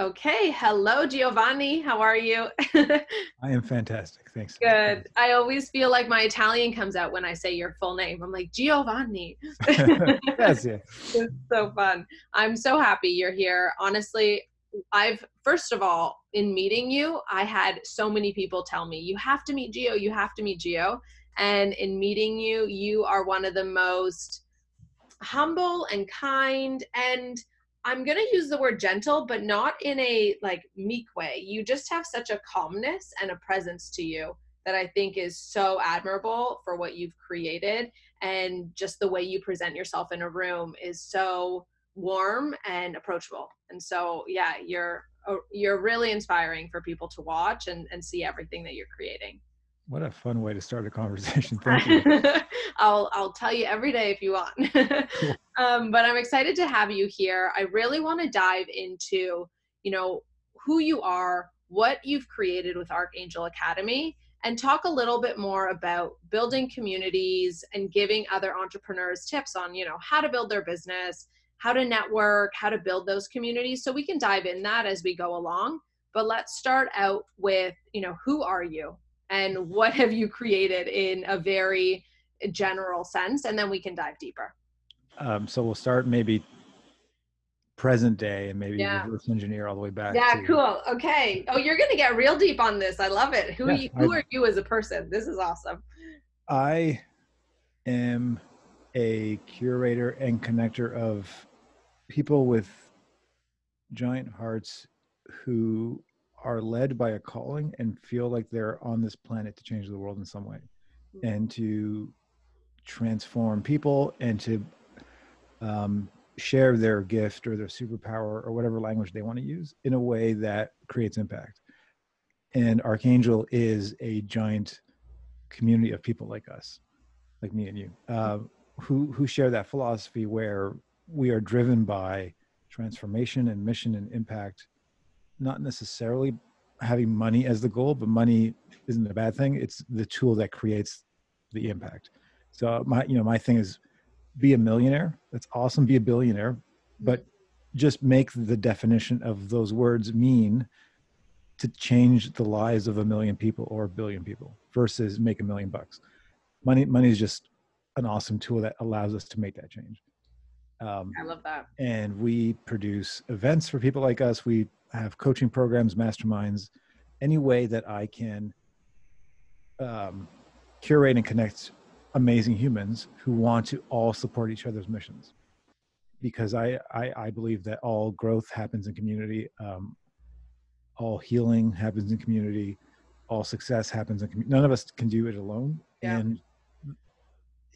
Okay, hello Giovanni. How are you? I am fantastic. Thanks. Good. I always feel like my Italian comes out when I say your full name. I'm like Giovanni. That's it. It's so fun. I'm so happy you're here. Honestly, I've first of all, in meeting you, I had so many people tell me, you have to meet Gio, you have to meet Gio. And in meeting you, you are one of the most humble and kind and I'm going to use the word gentle, but not in a like meek way. You just have such a calmness and a presence to you that I think is so admirable for what you've created. And just the way you present yourself in a room is so warm and approachable. And so, yeah, you're, uh, you're really inspiring for people to watch and, and see everything that you're creating. What a fun way to start a conversation. Thank you. I'll, I'll tell you every day if you want. cool. um, but I'm excited to have you here. I really want to dive into, you know, who you are, what you've created with Archangel Academy, and talk a little bit more about building communities and giving other entrepreneurs tips on, you know, how to build their business, how to network, how to build those communities. So we can dive in that as we go along. But let's start out with, you know, who are you? And what have you created in a very general sense and then we can dive deeper. Um, so we'll start maybe present day and maybe yeah. reverse engineer all the way back yeah to, cool. Okay. Oh you're gonna get real deep on this. I love it. Who, yeah, you, who I, are you as a person? This is awesome. I am a curator and connector of people with giant hearts who are led by a calling and feel like they're on this planet to change the world in some way mm-hmm. and to transform people and to um, share their gift or their superpower or whatever language they want to use in a way that creates impact. And Archangel is a giant community of people like us, like me and you, uh, who who share that philosophy where we are driven by transformation and mission and impact not necessarily having money as the goal, but money isn't a bad thing. It's the tool that creates the impact. So my, you know, my thing is be a millionaire. That's awesome. Be a billionaire, but just make the definition of those words mean to change the lives of a million people or a billion people versus make a million bucks. Money, money is just an awesome tool that allows us to make that change. Um, I love that. And we produce events for people like us. We have coaching programs, masterminds, any way that I can um, curate and connect amazing humans who want to all support each other's missions. Because I, I, I believe that all growth happens in community, um, all healing happens in community, all success happens in community. None of us can do it alone. Yeah. And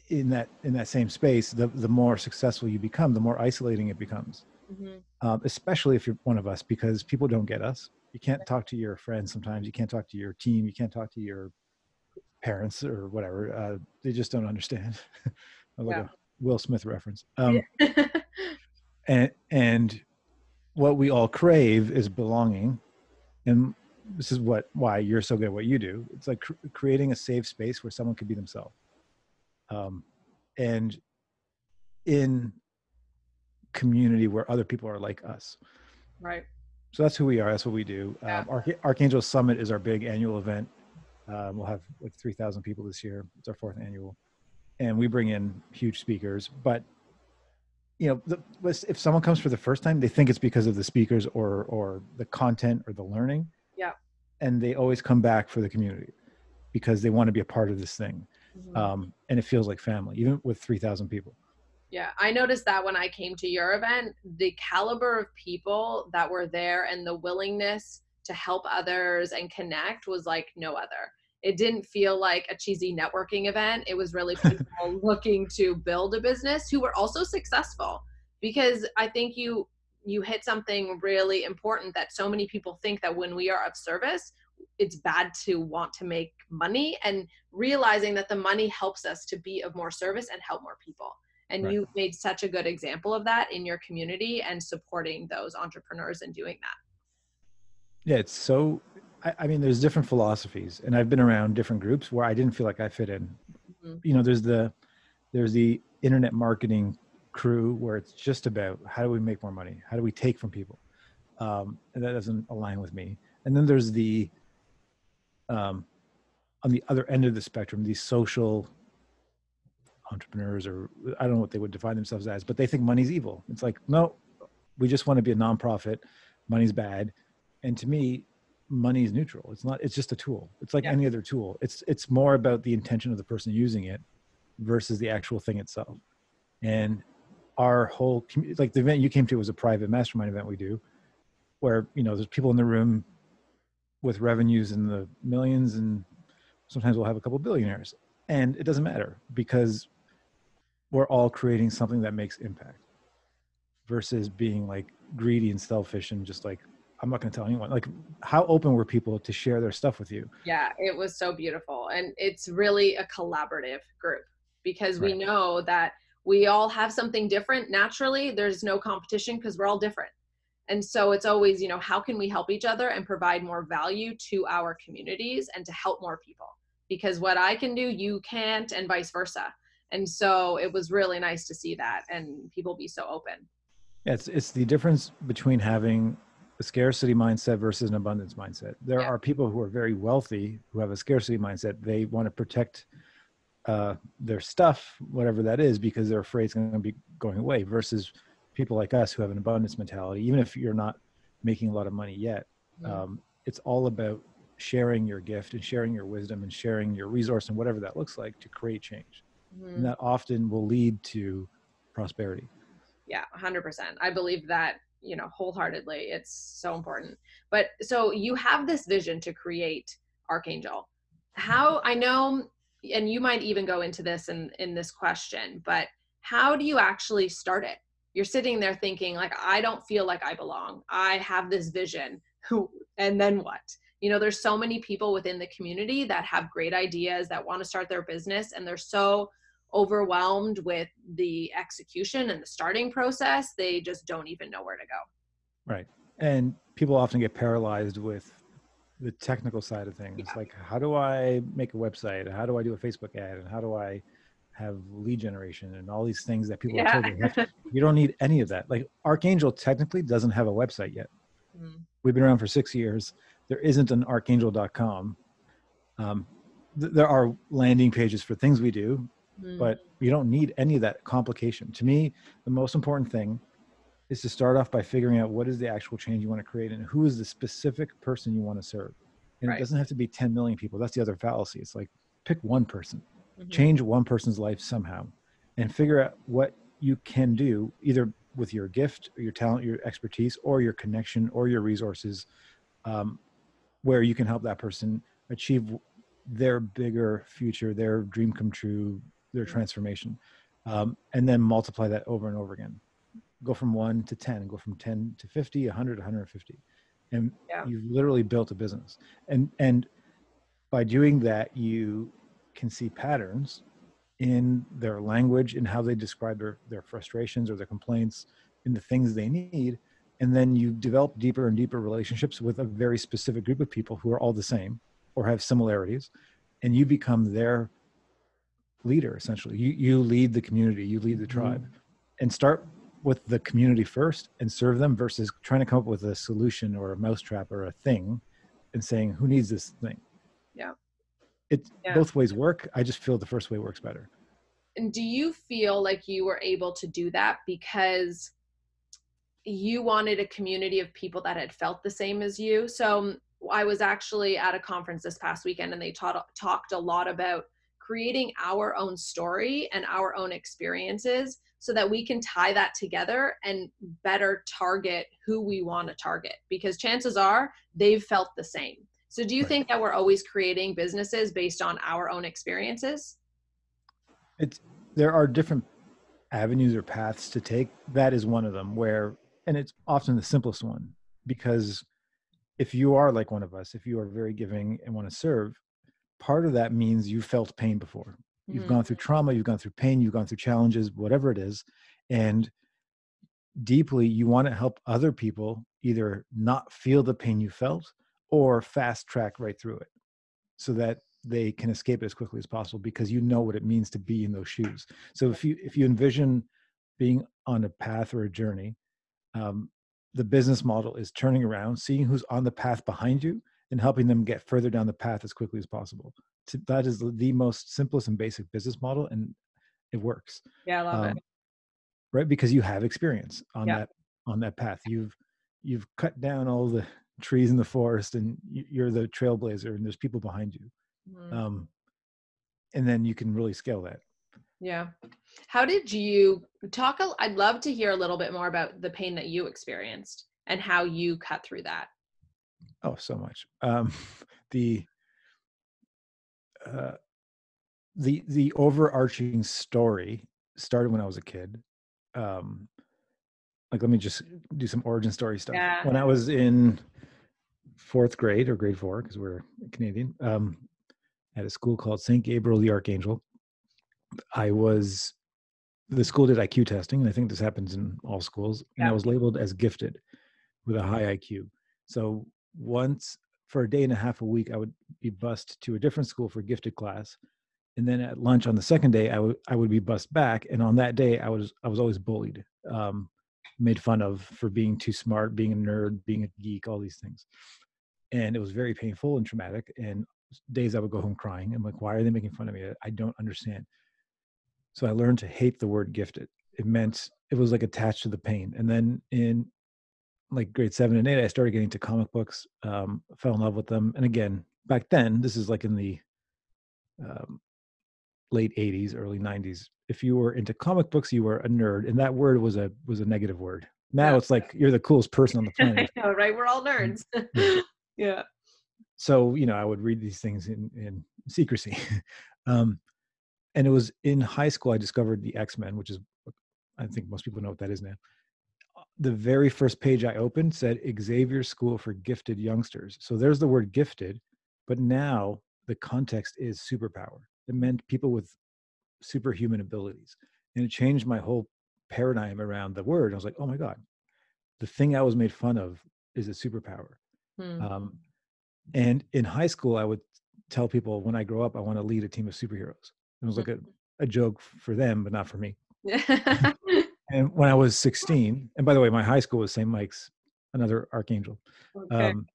in that in that same space, the the more successful you become, the more isolating it becomes mm-hmm. um, especially if you're one of us, because people don't get us. You can't talk to your friends sometimes. You can't talk to your team. You can't talk to your parents or whatever. Uh, they just don't understand. like yeah. a Will Smith reference. Um, and and what we all crave is belonging, and this is what why you're so good at what you do. It's like cr- creating a safe space where someone can be themselves. Um, and in community where other people are like us. Right. So that's who we are. That's what we do. Yeah. Um, Arch- Archangel Summit is our big annual event. Um, we'll have like 3,000 people this year. It's our fourth annual. And we bring in huge speakers. But, you know, the, if someone comes for the first time, they think it's because of the speakers or, or the content or the learning. Yeah. And they always come back for the community because they want to be a part of this thing. Mm-hmm. Um, and it feels like family, even with 3,000 people. Yeah, I noticed that when I came to your event, the caliber of people that were there and the willingness to help others and connect was like no other. It didn't feel like a cheesy networking event. It was really people looking to build a business who were also successful because I think you you hit something really important that so many people think that when we are of service, it's bad to want to make money and realizing that the money helps us to be of more service and help more people and right. you made such a good example of that in your community and supporting those entrepreneurs and doing that yeah it's so I, I, mean there's different philosophies and i've been around different groups where i didn't feel like i fit in mm-hmm. you know there's the there's the internet marketing crew where it's just about how do we make more money how do we take from people um, and that doesn't align with me. And then there's the um, on the other end of the spectrum, these social entrepreneurs, or I don't know what they would define themselves as, but they think money's evil. It's like, no, we just want to be a nonprofit. Money's bad, and to me, money is neutral. It's not. It's just a tool. It's like Yeah. any other tool. It's it's more about the intention of the person using it versus the actual thing itself. And our whole like the event you came to was a private mastermind event we do, where you know there's people in the room with revenues in the millions, and sometimes we'll have a couple billionaires, and it doesn't matter because we're all creating something that makes impact versus being like greedy and selfish and just like I'm not going to tell anyone. Like, how open were people to share their stuff with you? Yeah, it was so beautiful. And it's really a collaborative group because we know that we all have something different naturally. There's no competition because we're all different. And so it's always, you know, how can we help each other and provide more value to our communities and to help more people? Because what I can do, you can't, and vice versa. And so it was really nice to see that and people be so open. Yeah, It's it's the difference between having a scarcity mindset versus an abundance mindset. There Yeah. are people who are very wealthy who have a scarcity mindset. They want to protect uh, their stuff, whatever that is, because they're afraid it's going to be going away. Versus people like us who have an abundance mentality. Even if you're not making a lot of money yet, Mm. um, it's all about sharing your gift and sharing your wisdom and sharing your resource and whatever that looks like to create change. Mhm. And that often will lead to prosperity. yeah 100% i believe that you know wholeheartedly it's so important. But so you have this vision to create archangel. How i know and you might even go into this in in this question but how do you actually start it? You're sitting there thinking like i don't feel like i belong. I have this vision. Who and then what? You know there's so many people within the community that have great ideas that want to start their business and they're so overwhelmed with the execution and the starting process they just don't even know where to go Right. And people often get paralyzed with the technical side of things. Yeah. Like, how do I make a website? How do I do a Facebook ad? And how do I have lead generation and all these things that people are told they have to- You don't need any of that. Like, Archangel technically doesn't have a website yet. Mm, We've been around for six years. There isn't an archangel.com. Um, th- there are landing pages for things we do, mm, but you don't need any of that complication. To me, the most important thing is to start off by figuring out what is the actual change you want to create and who is the specific person you want to serve. And Right. it doesn't have to be 10 million people. That's the other fallacy. It's like pick one person, mhm. change one person's life somehow, and figure out what you can do either with your gift or your talent, your expertise, or your connection or your resources, um, where you can help that person achieve their bigger future, their dream come true, their Mhm. transformation, um, and then multiply that over and over again. Go from one to 10, go from 10 to 50, 100, 150. And Yeah. you've literally built a business. And, and by doing that, you can see patterns in their language and how they describe their, their frustrations or their complaints in the things they need. And then you develop deeper and deeper relationships with a very specific group of people who are all the same or have similarities. And you become their leader, essentially. You, you lead the community, you lead the mm-hmm. tribe. And start with the community first and serve them versus trying to come up with a solution or a mousetrap or a thing and saying, who needs this thing? Yeah. It Yeah. both ways work. I just feel the first way works better. and do you feel like you were able to do that because you wanted a community of people that had felt the same as you so i was actually at a conference this past weekend and they taught, talked a lot about creating our own story and our own experiences so that we can tie that together and better target who we want to target because chances are they've felt the same. So do you Right. think that we're always creating businesses based on our own experiences? It's there are different avenues or paths to take. That is one of them where and it's often the simplest one because if you are like one of us if you are very giving and want to serve part of that means you felt pain before you've Mhm. gone through trauma you've gone through pain you've gone through challenges whatever it is and deeply you want to help other people either not feel the pain you felt or fast track right through it so that they can escape it as quickly as possible because you know what it means to be in those shoes so if you if you envision being on a path or a journey um, the business model is turning around, seeing who's on the path behind you, and helping them get further down the path as quickly as possible. That is the most simplest and basic business model, and it works. Yeah, I love um, it. Right, because you have experience on yeah. that on that path. You've you've cut down all the trees in the forest, and you're the trailblazer, and there's people behind you. Mm. Um, and then you can really scale that. Yeah. How did you talk? I'd love to hear a little bit more about the pain that you experienced and how you cut through that. Oh, so much. Um, the uh, the the overarching story started when I was a kid. Um, like, let me just do some origin story stuff. Yeah. When I was in fourth grade or grade four, because we're Canadian, um, at a school called St. Gabriel the Archangel I was the school did IQ testing, and I think this happens in all schools. And yeah. I was labeled as gifted with a high IQ. So once for a day and a half a week, I would be bused to a different school for gifted class, and then at lunch on the second day, I would I would be bused back. And on that day, I was I was always bullied, um, made fun of for being too smart, being a nerd, being a geek, all these things. And it was very painful and traumatic. And days I would go home crying. I'm like, why are they making fun of me? I don't understand. So I learned to hate the word gifted. It meant it was like attached to the pain. And then in like grade seven and eight, I started getting to comic books, um, fell in love with them. And again, back then, this is like in the um, late 80s, early 90s. If you were into comic books, you were a nerd, and that word was a was a negative word. Now yeah. it's like you're the coolest person on the planet. know, right? We're all nerds. yeah. yeah. So you know, I would read these things in in secrecy. um, and it was in high school I discovered the X Men, which is I think most people know what that is now. The very first page I opened said Xavier School for Gifted Youngsters. So there's the word gifted, but now the context is superpower. It meant people with superhuman abilities. And it changed my whole paradigm around the word. I was like, oh my God, the thing I was made fun of is a superpower. Hmm. Um, and in high school, I would tell people when I grow up, I want to lead a team of superheroes. It was like a, a joke for them, but not for me. and when I was 16, and by the way, my high school was St. Mike's, another archangel. Okay. Um,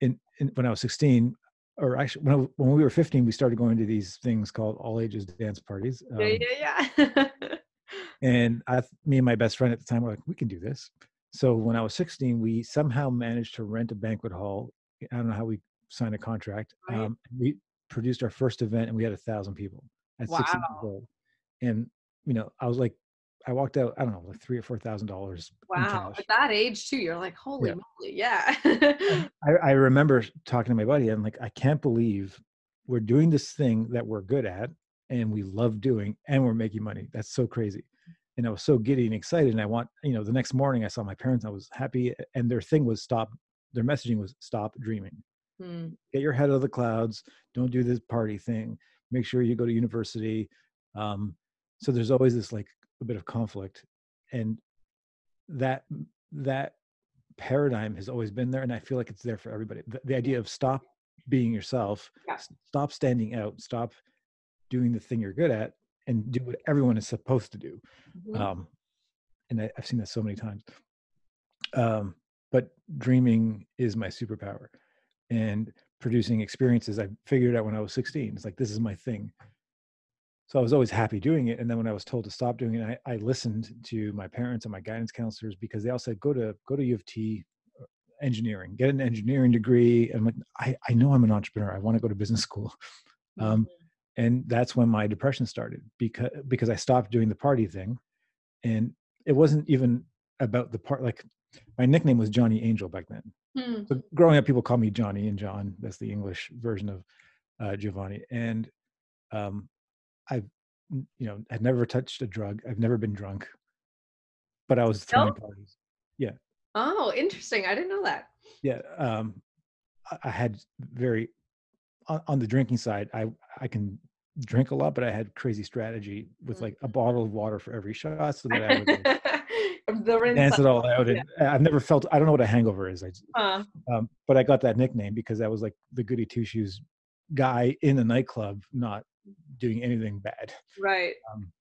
in, in, when I was 16, or actually when, I, when we were 15, we started going to these things called all ages dance parties. Um, yeah, yeah, yeah. and I, me and my best friend at the time were like, we can do this. So when I was 16, we somehow managed to rent a banquet hall. I don't know how we signed a contract. Right. Um, we produced our first event and we had a thousand people at wow. 16 years old. And, you know, I was like, I walked out, I don't know, like three or four thousand dollars. Wow. At that age too, you're like, holy yeah. moly, yeah. I, I remember talking to my buddy, I'm like, I can't believe we're doing this thing that we're good at and we love doing and we're making money. That's so crazy. And I was so giddy and excited. And I want, you know, the next morning I saw my parents, I was happy. And their thing was stop, their messaging was stop dreaming. Hmm. Get your head out of the clouds. Don't do this party thing make sure you go to university um, so there's always this like a bit of conflict and that that paradigm has always been there and i feel like it's there for everybody the, the idea of stop being yourself yeah. stop standing out stop doing the thing you're good at and do what everyone is supposed to do mm-hmm. um, and I, have seen that so many times um, but dreaming is my superpower and producing experiences I figured out when I was 16. It's like, this is my thing. So I was always happy doing it. And then when I was told to stop doing it, I, I listened to my parents and my guidance counselors because they all said, go to, go to U of T uh, engineering, get an engineering degree. And I'm like, I, I know I'm an entrepreneur. I want to go to business school. Um, mm-hmm. and that's when my depression started because, because I stopped doing the party thing. And it wasn't even about the part, like my nickname was Johnny Angel back then. Hmm. So growing up, people call me Johnny and John. That's the English version of uh, Giovanni. And um, I've, you know, had never touched a drug. I've never been drunk, but I was throwing nope. parties. Yeah. Oh, interesting. I didn't know that. Yeah. Um, I, I had very on, on, the drinking side. I I can drink a lot, but I had crazy strategy with like a mm-hmm. bottle of water for every shot, so that I would. Like, dance it all out. And yeah. I've never felt. I don't know what a hangover is. I, uh, um, but I got that nickname because I was like the goody two shoes guy in the nightclub, not doing anything bad. Right. Um,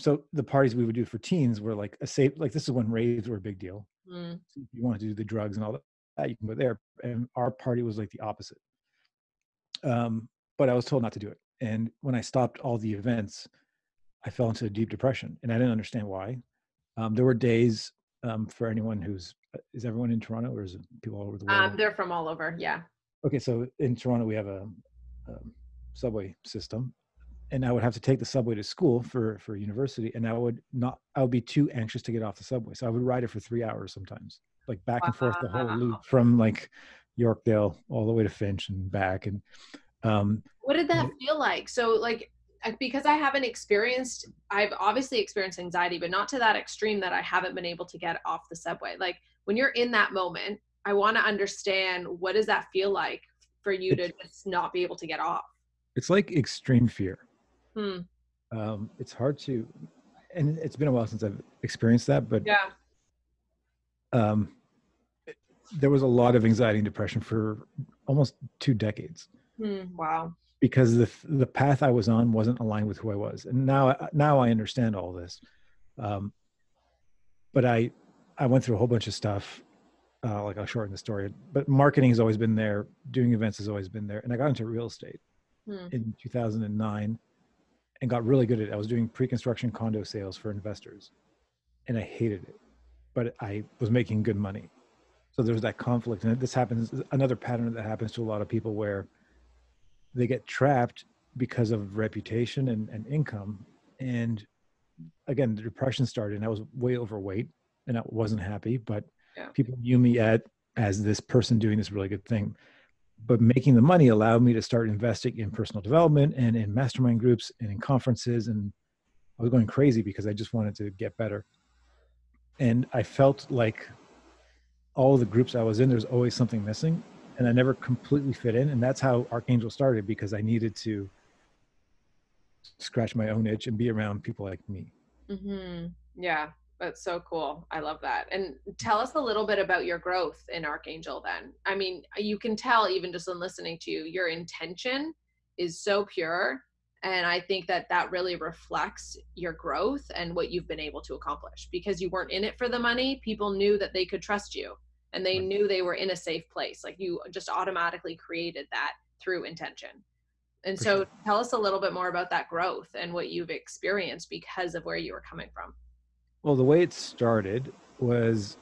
so the parties we would do for teens were like a safe like this is when raves were a big deal Mm. so if you wanted to do the drugs and all that you can go there and our party was like the opposite um, but i was told not to do it and when i stopped all the events i fell into a deep depression and i didn't understand why um, there were days um, for anyone who's uh, is everyone in toronto or is it people all over the world Um, they're from all over. Yeah. okay so in toronto we have a, a subway system and i would have to take the subway to school for for university and i would not i would be too anxious to get off the subway so i would ride it for three hours sometimes like back and forth the whole loop from like yorkdale all the way to finch and back and um What did that feel like? So like because I haven't experienced I've obviously experienced anxiety, but not to that extreme that I haven't been able to get off the subway. Like when you're in that moment, I want to understand what does that feel like for you to just not be able to get off. It's like extreme fear Hmm. um it's hard to and it's been a while since i've experienced that but Yeah. um there was a lot of anxiety and depression for almost two decades Hmm. Wow. because the the path I was on wasn't aligned with who I was, and now now I understand all this. Um, but I I went through a whole bunch of stuff. Uh, like I'll shorten the story, but marketing has always been there. Doing events has always been there, and I got into real estate Hmm. in 2009 and got really good at it. I was doing pre-construction condo sales for investors, and I hated it, but I was making good money. So there's that conflict, and this happens. Another pattern that happens to a lot of people where they get trapped because of reputation and, and income. And again, the depression started, and I was way overweight, and I wasn't happy. But Yeah. people knew me at as this person doing this really good thing. But making the money allowed me to start investing in personal development and in mastermind groups and in conferences. And I was going crazy because I just wanted to get better. And I felt like all the groups I was in, there's always something missing. And I never completely fit in. And that's how Archangel started because I needed to scratch my own itch and be around people like me. hmm Yeah, that's so cool. I love that. And tell us a little bit about your growth in Archangel then. I mean, you can tell even just in listening to you, your intention is so pure. And I think that that really reflects your growth and what you've been able to accomplish because you weren't in it for the money. People knew that they could trust you and they knew they were in a safe place. Like you just automatically created that through intention. And so tell us a little bit more about that growth and what you've experienced because of where you were coming from. Well, the way it started was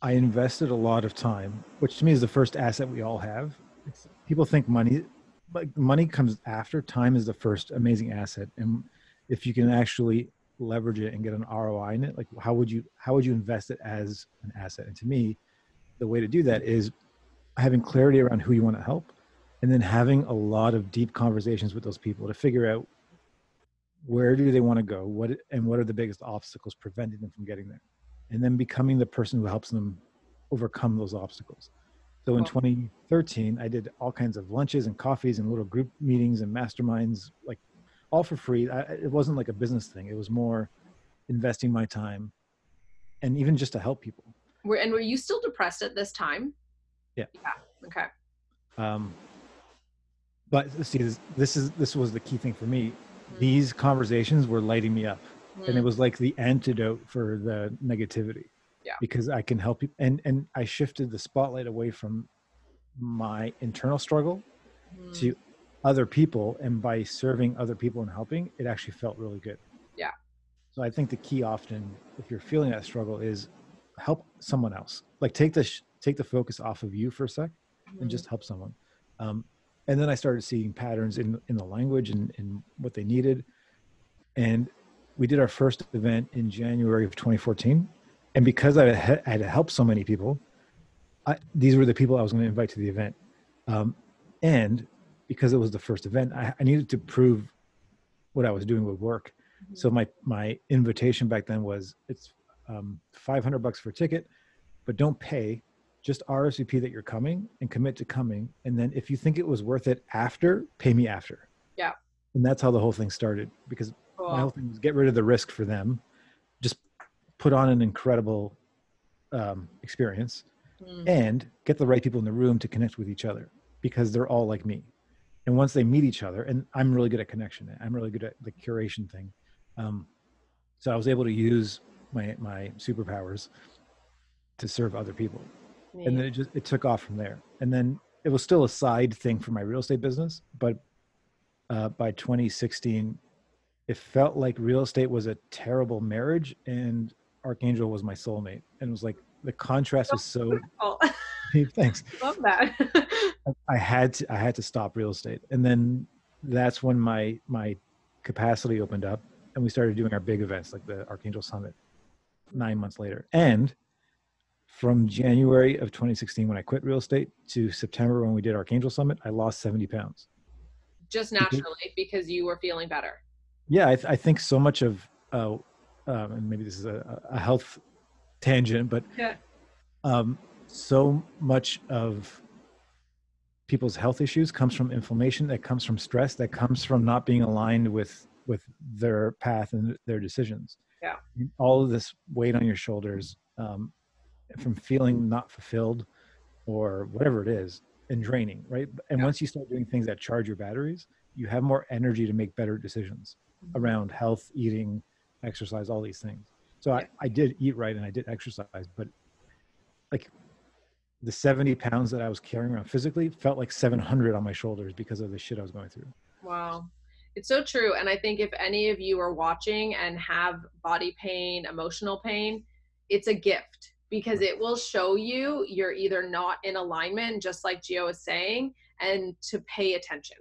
I invested a lot of time, which to me is the first asset we all have. It's, people think money, like money comes after. Time is the first amazing asset, and if you can actually leverage it and get an ROI in it, like how would you how would you invest it as an asset? And to me, the way to do that is having clarity around who you want to help, and then having a lot of deep conversations with those people to figure out where do they want to go what and what are the biggest obstacles preventing them from getting there and then becoming the person who helps them overcome those obstacles so in 2013 i did all kinds of lunches and coffees and little group meetings and masterminds like all for free I, it wasn't like a business thing it was more investing my time and even just to help people Were, and were you still depressed at this time? Yeah. Yeah. Okay. um, but see this, this is this was the key thing for me these conversations were lighting me up. And it Mm, was like the antidote for the negativity Yeah. because i can help you. And and i shifted the spotlight away from my internal struggle mm, to other people. And by serving other people and helping it actually felt really good. Yeah. so i think the key often if you're feeling that struggle is help someone else. Like take the sh- take the focus off of you for a sec and mm, just help someone. Um, and then I started seeing patterns in in the language and, and what they needed. And we did our first event in January of 2014. And because I had, helped so many people, I, these were the people I was going to invite to the event. Um, and because it was the first event, I, I needed to prove what I was doing would work. So my my invitation back then was it's um, 500 bucks for a ticket, but don't pay. Just RSVP that you're coming and commit to coming. And then if you think it was worth it after, pay me after. Yeah. And that's how the whole thing started because cool. my whole thing was get rid of the risk for them, just put on an incredible um, experience Mm, and get the right people in the room to connect with each other because they're all like me. And once they meet each other, and I'm really good at connection, I'm really good at the curation thing. Um, So I was able to use my my superpowers to serve other people, and then it just it took off from there. And then it was still a side thing for my real estate business, but uh, by 2016, it felt like real estate was a terrible marriage, and Archangel was my soulmate, and it was like the contrast is so. thanks. Love that. I had to I had to stop real estate, and then that's when my my capacity opened up, and we started doing our big events like the Archangel Summit. Nine months later, and from January of 2016 when I quit real estate to September when we did Archangel Summit, I lost 70 pounds. Just naturally because you were feeling better. Yeah, I, th- I think so much of, uh, um, and maybe this is a, a health tangent, but yeah. um, so much of people's health issues comes from inflammation that comes from stress that comes from not being aligned with with their path and their decisions yeah all of this weight on your shoulders um, from feeling not fulfilled or whatever it is and draining right and yeah. once you start doing things that charge your batteries you have more energy to make better decisions mm-hmm. around health eating exercise all these things so yeah. I, I did eat right and i did exercise but like the 70 pounds that I was carrying around physically felt like 700 on my shoulders because of the shit I was going through. Wow. It's so true. And I think if any of you are watching and have body pain, emotional pain, it's a gift because it will show you you're either not in alignment, just like Gio is saying, and to pay attention.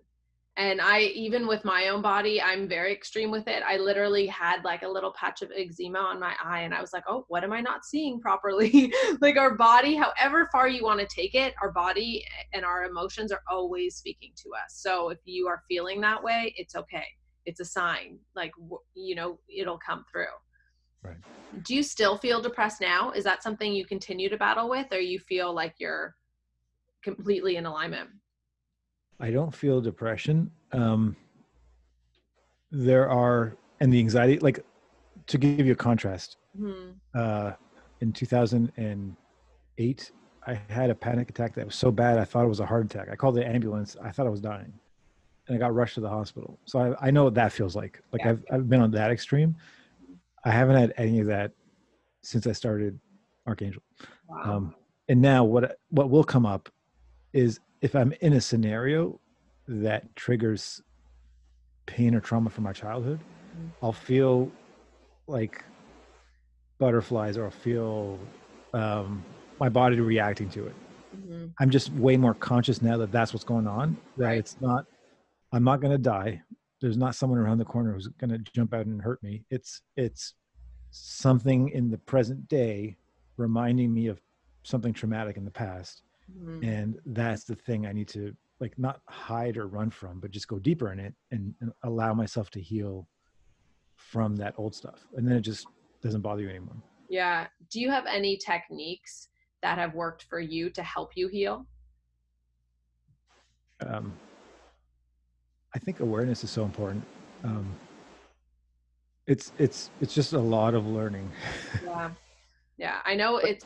And i even with my own body i'm very extreme with it. I literally had like a little patch of eczema on my eye and i was like oh what am i not seeing properly? Like our body however far you want to take it our body and our emotions are always speaking to us. So if you are feeling that way it's okay. It's a sign. Like you know it'll come through right do you still feel depressed now is that something you continue to battle with or you feel like you're completely in alignment I don't feel depression. Um, there are, and the anxiety, like to give you a contrast, mm-hmm. uh, in 2008, I had a panic attack that was so bad I thought it was a heart attack. I called the ambulance. I thought I was dying, and I got rushed to the hospital. So I, I know what that feels like. Like yeah. I've I've been on that extreme. I haven't had any of that since I started Archangel. Wow. Um, and now what what will come up is if I'm in a scenario that triggers pain or trauma from my childhood, mm-hmm. I'll feel like butterflies or I'll feel um, my body reacting to it. Mm-hmm. I'm just way more conscious now that that's what's going on. That right. it's not, I'm not going to die. There's not someone around the corner who's going to jump out and hurt me. It's it's something in the present day reminding me of something traumatic in the past. Mm-hmm. and that's the thing i need to like not hide or run from but just go deeper in it and, and, allow myself to heal from that old stuff. And then it just doesn't bother you anymore. Yeah. Do you have any techniques that have worked for you to help you heal? Um, i think awareness is so important. Um, it's it's it's just a lot of learning. Yeah. Yeah i know it's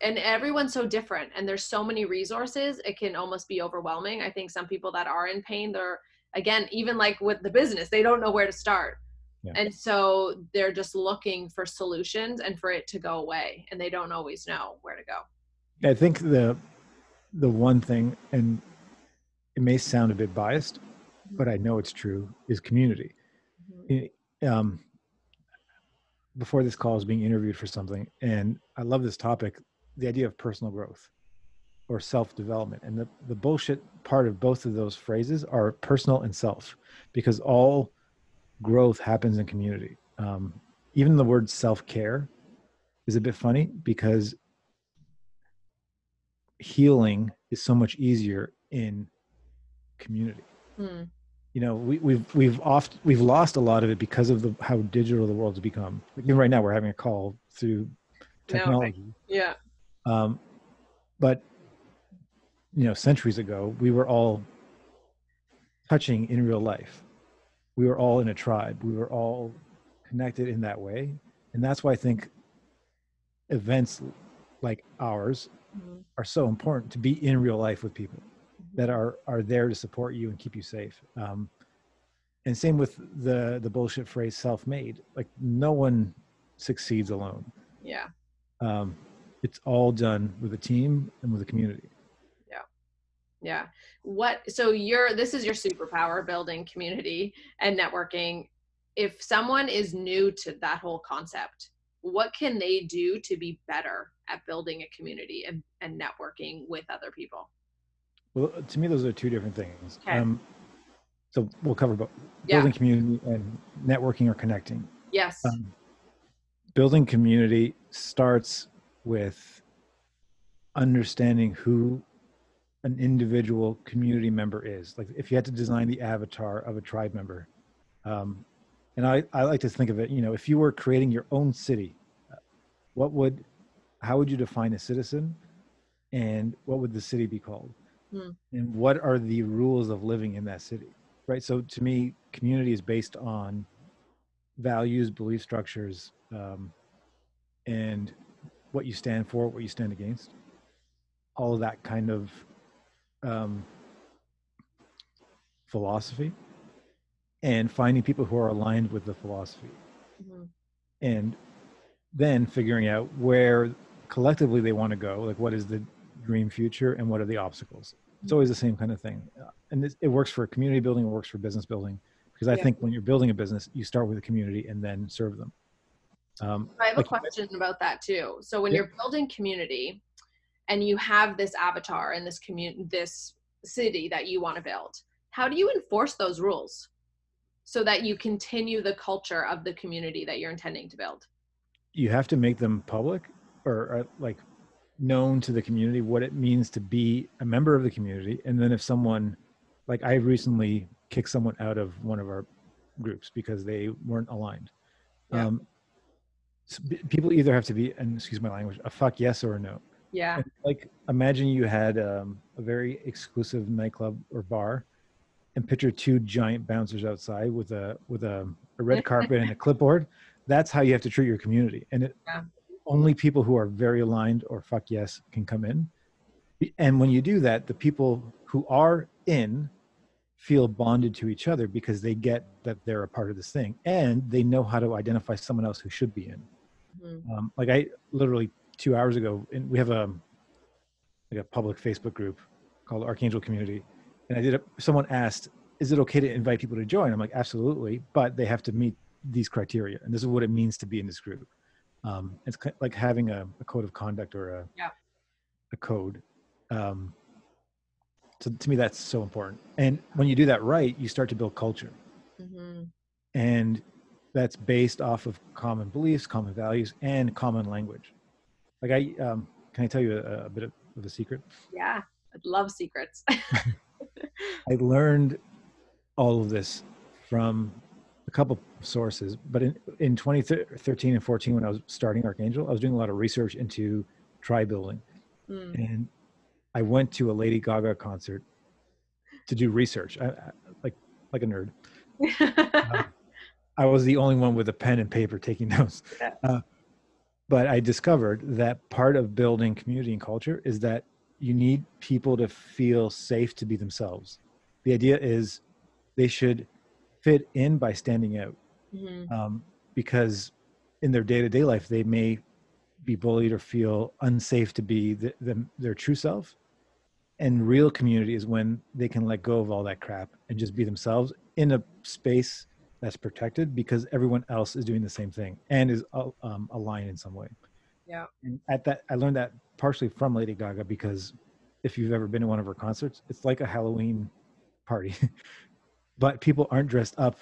and everyone's so different and there's so many resources it can almost be overwhelming. I think some people that are in pain they're again even like with the business they don't know where to start. Yeah. and so they're just looking for solutions and for it to go away and they don't always know where to go. I think the the one thing and it may sound a bit biased. But i know it's true is community mm-hmm. um, before this call I was being interviewed for something and i love this topic the idea of personal growth or self development. And the, the bullshit part of both of those phrases are personal and self, because all growth happens in community. Um, even the word self care is a bit funny because healing is so much easier in community. Hmm. You know, we, we've we've oft we've lost a lot of it because of the how digital the world's become. Even right now, we're having a call through technology. No, yeah. Um, but you know, centuries ago, we were all touching in real life. We were all in a tribe. We were all connected in that way, and that's why I think events like ours mm-hmm. are so important to be in real life with people. That are are there to support you and keep you safe. Um, and same with the the bullshit phrase self-made like no one succeeds alone Yeah. um, it's all done with a team and with a community Yeah. Yeah. What so you're this is your superpower building community and networking. If someone is new to that whole concept, what can they do to be better at building a community and, and networking with other people? Well to me those are two different things Okay. um, so we'll cover both Yeah. building community and networking or connecting Yes. um, building community starts with understanding who an individual community member is like if you had to design the avatar of a tribe member um, and I, I like to think of it you know if you were creating your own city what would how would you define a citizen and what would the city be called Hmm. and what are the rules of living in that city right so to me community is based on values, belief structures, um, and what you stand for, what you stand against. All of that kind of um, philosophy, and finding people who are aligned with the philosophy, Mhm. and then figuring out where collectively they want to go. Like, what is the dream future, and what are the obstacles? It's always the same kind of thing, Uh, and this, it works for community building. It works for business building because I Yeah. think when you're building a business, you start with a community and then serve them. Um, I have like a question about that too. So when Yeah. you're building community and you have this avatar and this community, this city that you want to build, how do you enforce those rules so that you continue the culture of the community that you're intending to build? you have to make them public or, or like known to the community what it means to be a member of the community and then if someone like i recently kicked someone out of one of our groups because they weren't aligned Yeah. um, so p- people either have to be and excuse my language a fuck yes or a no Yeah. And, like imagine you had um, a very exclusive nightclub or bar and picture two giant bouncers outside with a with a, a red carpet and a clipboard that's how you have to treat your community and it, Yeah. Only people who are very aligned or fuck yes can come in and when you do that the people who are in feel bonded to each other because they get that they're a part of this thing and they know how to identify someone else who should be in Mhm. um, like I literally two hours ago, and we have a like a public Facebook group called Archangel Community, and I did. A, someone asked, "Is it okay to invite people to join?" I'm like, "Absolutely," but they have to meet these criteria, and this is what it means to be in this group. Um, it's like having a, a code of conduct or a Yeah. a code. Um, so to me, that's so important. And when you do that right, you start to build culture Mhm. and that's based off of common beliefs, common values, and common language. Like I, um, can I tell you a, a bit of, of a secret? Yeah. I love secrets. I learned all of this from a couple sources, but in, in 2013 and 14, when I was starting Archangel, I was doing a lot of research into tribe building. Mm. And I went to a Lady Gaga concert to do research, I, I, like, like a nerd. I was the only one with a pen and paper taking notes. Yeah. Uh, but I discovered that part of building community and culture is that you need people to feel safe to be themselves. The idea is they should fit in by standing out Mhm. um, because in their day-to-day life they may be bullied or feel unsafe to be the, them, their true self and real community is when they can let go of all that crap and just be themselves in a space that's protected because everyone else is doing the same thing and is uh, um, aligned in some way Yeah. and at that i learned that partially from lady gaga because if you've ever been to one of her concerts it's like a halloween party but people aren't dressed up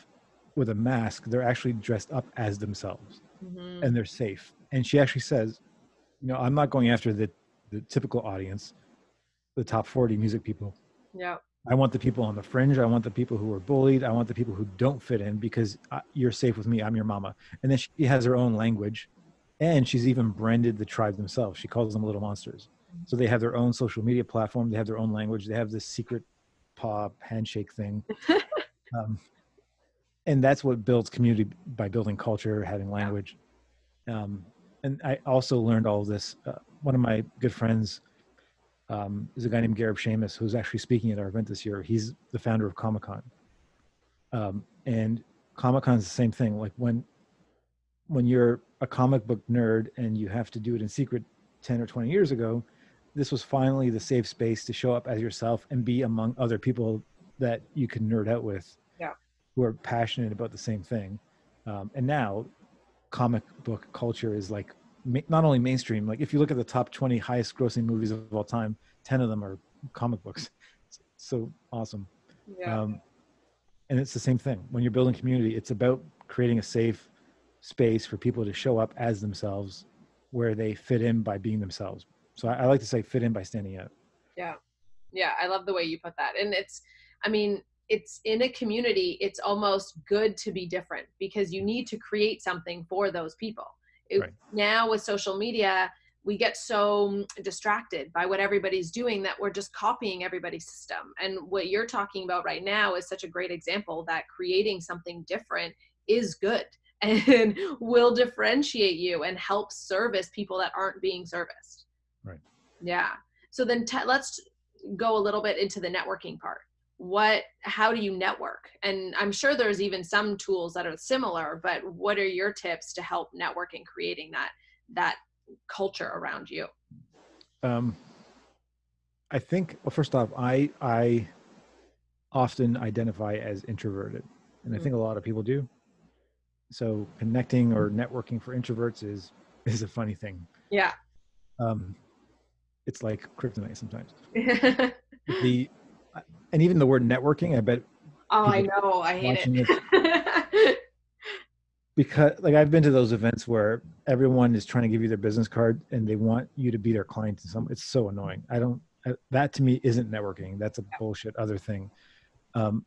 with a mask they're actually dressed up as themselves. Mhm. and they're safe. And she actually says you know i'm not going after the the typical audience the top 40 music people. Yeah. i want the people on the fringe. I want the people who are bullied. I want the people who don't fit in because I, you're safe with me. I'm your mama. And then she has her own language and she's even branded the tribe themselves. She calls them little monsters. So they have their own social media platform. They have their own language. They have this secret paw handshake thing. Um, and that's what builds community by building culture having language um, and i also learned all of this uh, one of my good friends um, is a guy named Gareb Shamus, who's actually speaking at our event this year he's the founder of comic-con um, and Comic Con is the same thing. Like when when you're a comic book nerd and you have to do it in secret 10 or 20 years ago, this was finally the safe space to show up as yourself and be among other people that you can nerd out with. Who are passionate about the same thing. Um, and now comic book culture is like ma- not only mainstream, like if you look at the top 20 highest grossing movies of all time, 10 of them are comic books. It's so awesome. Yeah. Um, and it's the same thing when you're building community. It's about creating a safe space for people to show up as themselves, where they fit in by being themselves. So I, I like to say fit in by standing out. yeah Yeah. i love the way you put that and it's i mean it's in a community it's almost good to be different because you need to create something for those people. It- Right. now with social media we get so distracted by what everybody's doing that we're just copying everybody's system. And what you're talking about right now is such a great example that creating something different is good and will differentiate you and help service people that aren't being serviced. Right. yeah. So then let's go a little bit into the networking part what how do you network and i'm sure there's even some tools that are similar but what are your tips to help network in creating that that culture around you Um, I think well, first off, I I often identify as introverted, and I think a lot of people do. So connecting or networking for introverts is is a funny thing. yeah Um, it's like kryptonite sometimes. The and even the word networking, I bet Oh, i know i hate it because like I've been to those events where everyone is trying to give you their business card and they want you to be their client. And some it's so annoying. I don't. I, that to me isn't networking. That's a bullshit other thing. Um,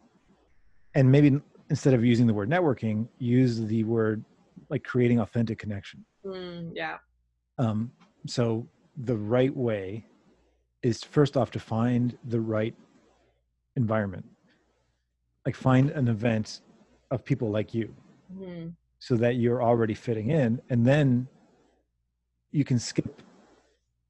and maybe instead of using the word networking, use the word like creating authentic connection. Mm, yeah Um, so the right way is first off to find the right environment. Like find an event of people like you Mhm. so that you're already fitting in and then you can skip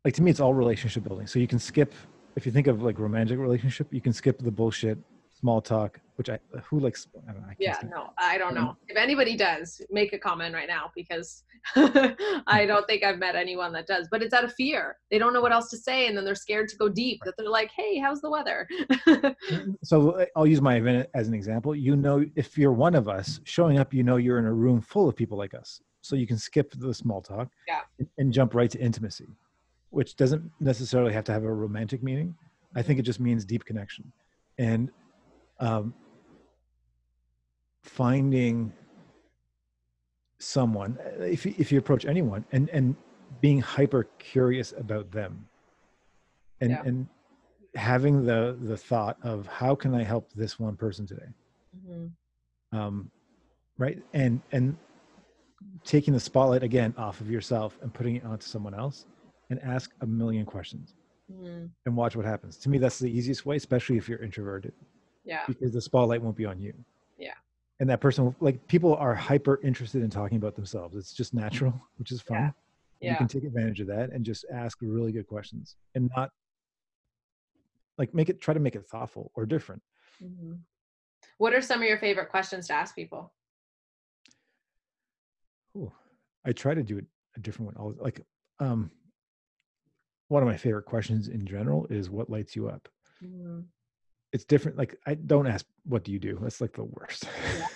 like to me it's all relationship building so you can skip if you think of like romantic relationship you can skip the bullshit small talk which i who likes i don't know I yeah no i don't know. If anybody does make a comment right now because i don't think i've met anyone that does but it's out of fear. They don't know what else to say and then they're scared to go deep that they're like hey how's the weather? So uh, i'll use my event as an example. You know if you're one of us showing up you know you're in a room full of people like us. So you can skip the small talk Yeah. and, and jump right to intimacy which doesn't necessarily have to have a romantic meaning. I think it just means deep connection. And um, finding someone if you, if you approach anyone and and being hyper curious about them and Yeah. and having the the thought of how can i help this one person today Mhm. um right and and taking the spotlight again off of yourself and putting it onto someone else and ask a million questions Mhm. and watch what happens to me that's the easiest way especially if you're introverted yeah because the spotlight won't be on you. And that person like people are hyper interested in talking about themselves it's just natural which is fun you yeah can take advantage of that and just ask really good questions and not like make it try to make it thoughtful or different Mhm. what are some of your favorite questions to ask people Ooh, I try to do it a different one. Like, um, one of my favorite questions in general is what lights you up. Mhm. It's different. Like, I don't ask what do you do. That's like the worst.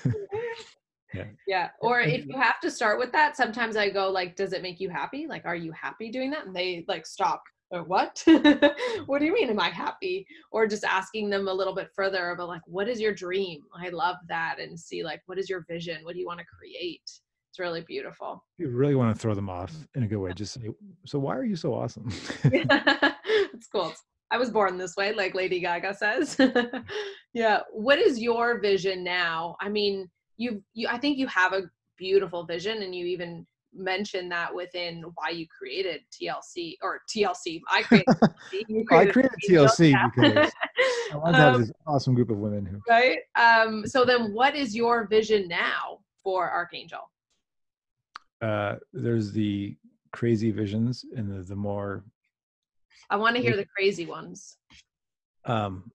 yeah Yeah. or if you have to start with that sometimes i go like does it make you happy like are you happy doing that and they like stop or what what do you mean am i happy or just asking them a little bit further about like what is your dream i love that and see like what is your vision what do you want to create it's really beautiful you really want to throw them off mm. in a good way. Just say, so why are you so awesome? it's cool i was born this way like lady gaga says. Yeah what is your vision now? I mean you you i think you have a beautiful vision and you even mentioned that within why you created tlc or tlc i created TLC, you I created created TLC yeah. because I wanted to have Um, this awesome group of women who. right? Um so then what is your vision now for archangel? Uh, there's the crazy visions and the, the more i want to hear the crazy ones um,